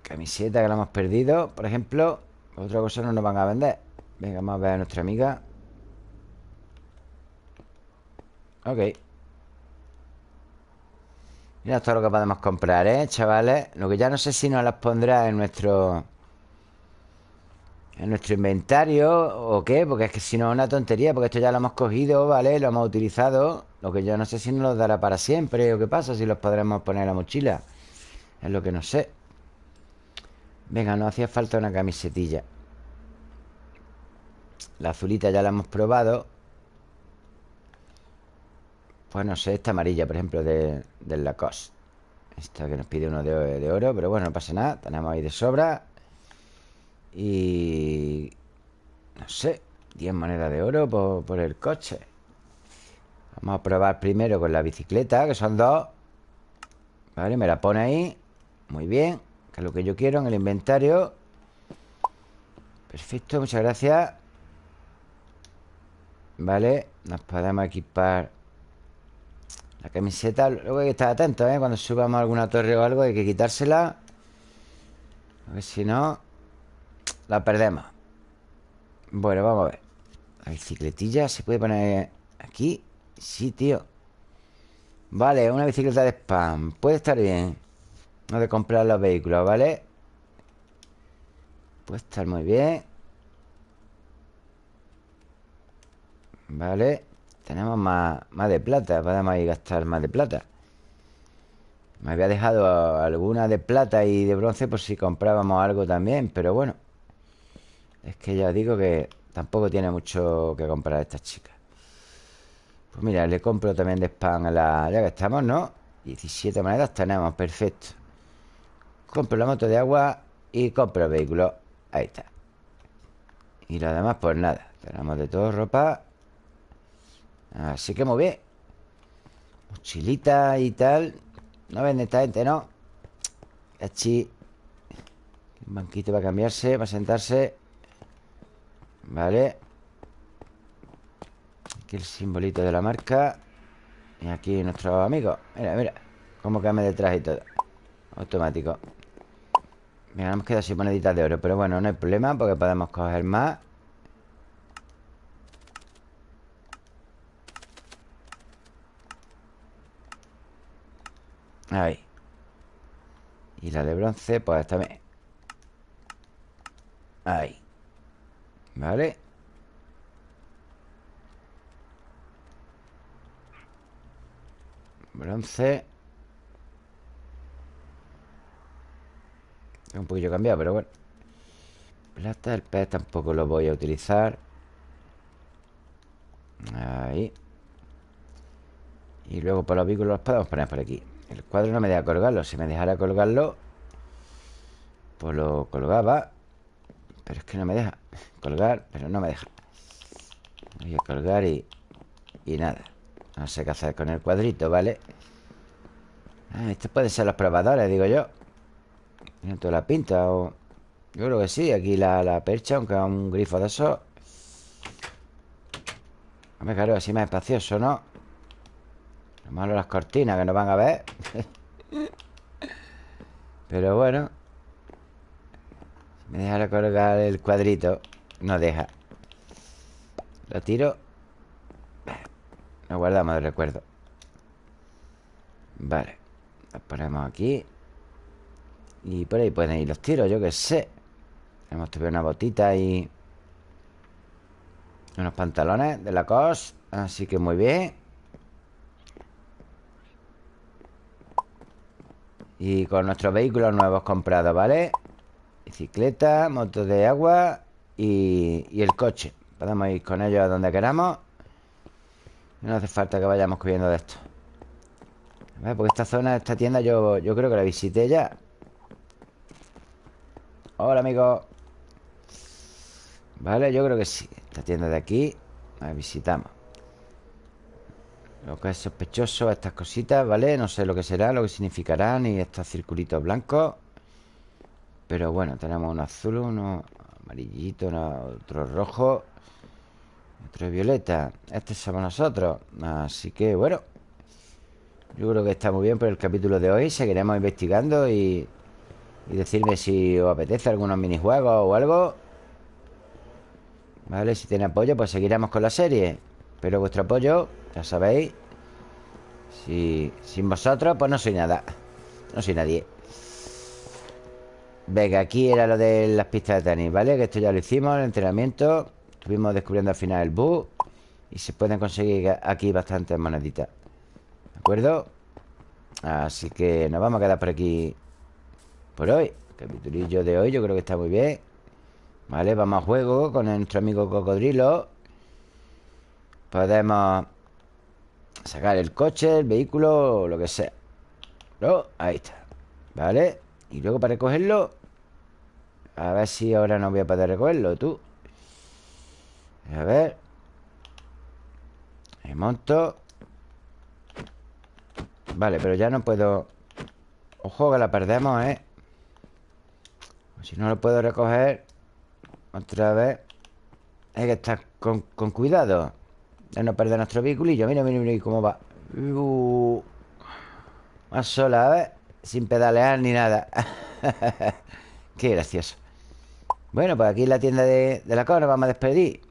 Camiseta que la hemos perdido, por ejemplo Otra cosa no nos van a vender. Venga, vamos a ver a nuestra amiga. Ok Mira todo lo que podemos comprar, ¿eh, chavales? Lo que ya no sé si nos las pondrá en nuestro... En nuestro inventario o qué Porque es que si no es una tontería Porque esto ya lo hemos cogido, ¿vale? Lo hemos utilizado Lo que yo no sé si nos lo dará para siempre O qué pasa, si los podremos poner en la mochila Es lo que no sé Venga, no hacía falta una camisetilla La azulita ya la hemos probado Pues no sé, esta amarilla, por ejemplo, de, del Lacoste. Esta que nos pide uno de, de oro Pero bueno, no pasa nada Tenemos ahí de sobra. Y... No sé 10 monedas de oro por, por el coche. Vamos a probar primero con la bicicleta Que son dos. Vale, me la pone ahí. Muy bien Que es lo que yo quiero en el inventario. Perfecto, muchas gracias. Vale Nos podemos equipar La camiseta Luego hay que estar atentos, ¿eh? Cuando subamos alguna torre o algo Hay que quitársela. A ver si no La perdemos. Bueno, vamos a ver. La bicicletilla se puede poner aquí. Sí, tío. Vale, una bicicleta de spam. Puede estar bien. No de comprar los vehículos, ¿vale? Puede estar muy bien. Vale Tenemos más, más de plata Podemos ir gastar más de plata. Me había dejado alguna de plata y de bronce Por si comprábamos algo también Pero bueno Es que ya os digo que Tampoco tiene mucho que comprar esta chica. Pues mira, le compro también de spam a la... Ya que estamos, ¿no? 17 monedas tenemos, perfecto. Compro la moto de agua Y compro el vehículo. Ahí está. Y lo demás, pues nada Tenemos de todo ropa Así que muy bien. Mochilita y tal. No vende esta gente, ¿no? Aquí Un banquito para cambiarse Para sentarse. Vale. Aquí el simbolito de la marca. Y aquí nuestro amigo. Mira, mira. Cómo cambia detrás y todo. Automático. Mira, nos queda sin moneditas de oro Pero bueno, no hay problema Porque podemos coger más Ahí. Y la de bronce, pues también. Ahí. Vale Bronce. Un poquillo cambiado, pero bueno. Plata, el pez tampoco lo voy a utilizar. Ahí. Y luego por los vehículos los podemos poner por aquí el cuadro no me deja colgarlo. Si me dejara colgarlo Pues lo colgaba. Pero es que no me deja colgar Pero no me deja. Voy a colgar y... Y nada. No sé qué hacer con el cuadrito, ¿vale? Ah, estos pueden ser los probadores, digo yo. Tiene toda la pinta o... Yo creo que sí, aquí la, la percha Aunque un grifo de esos. Hombre, claro, así más espacioso, ¿no? Lo malo las cortinas que no van a ver. Pero bueno Me deja colgar el cuadrito No deja. Lo tiro. Lo guardamos de recuerdo. Vale Lo ponemos aquí. Y por ahí pueden ir los tiros, yo que sé. Hemos tenido una botita y Unos pantalones de la COS Así que muy bien Y con nuestros vehículos nuevos comprados, ¿vale? Bicicleta, moto de agua y, el coche. Podemos ir con ellos a donde queramos. No hace falta que vayamos cogiendo de esto. Porque esta zona, esta tienda yo, yo creo que la visité ya. Hola, amigo. Vale, yo creo que sí. Esta tienda de aquí La visitamos lo que es sospechoso, estas cositas, ¿vale? No sé lo que será, lo que significarán Y estos circulitos blancos. Pero bueno, tenemos uno azul, uno amarillito, otro rojo Otro violeta. Este somos nosotros. Así que bueno Yo creo que está muy bien por el capítulo de hoy. Seguiremos investigando y, y decirme si os apetece algunos minijuegos o algo. Vale, si tiene apoyo pues seguiremos con la serie. Pero vuestro apoyo ya sabéis. Si, Sin vosotros pues no soy nada. No soy nadie. Venga, aquí era lo de las pistas de tenis, ¿vale? Que esto ya lo hicimos, el entrenamiento. Estuvimos descubriendo al final el bug Y se pueden conseguir aquí bastantes moneditas. ¿De acuerdo? Así que nos vamos a quedar por aquí Por hoy. Capitulillo de hoy yo creo que está muy bien. Vale, vamos a juego con nuestro amigo Cocodrilo. Podemos Sacar el coche, el vehículo, lo que sea. No, ahí está Vale Y luego para recogerlo A ver si ahora no voy a poder recogerlo, tú. A ver. Me monto. Vale, pero ya no puedo. Ojo que la perdemos, ¿eh? Si no lo puedo recoger Otra vez. Hay que estar con, cuidado No perder nuestro vehículillo Mira, mira, mira cómo va. Uh, Más sola, ver Sin pedalear ni nada. Qué gracioso. Bueno, pues aquí en la tienda de, la cosa Nos vamos a despedir.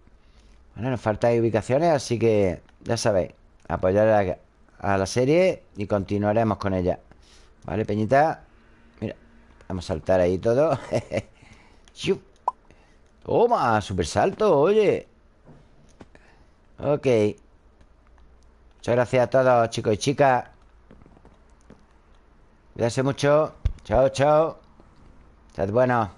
Bueno, nos faltan ubicaciones Así que, ya sabéis Apoyar a, a la serie Y continuaremos con ella. Vale, Peñita Mira, vamos a saltar ahí todo. Toma, super salto, oye Ok. Muchas gracias a todos, chicos y chicas. Cuídense mucho. Chao, chao. Sed buenos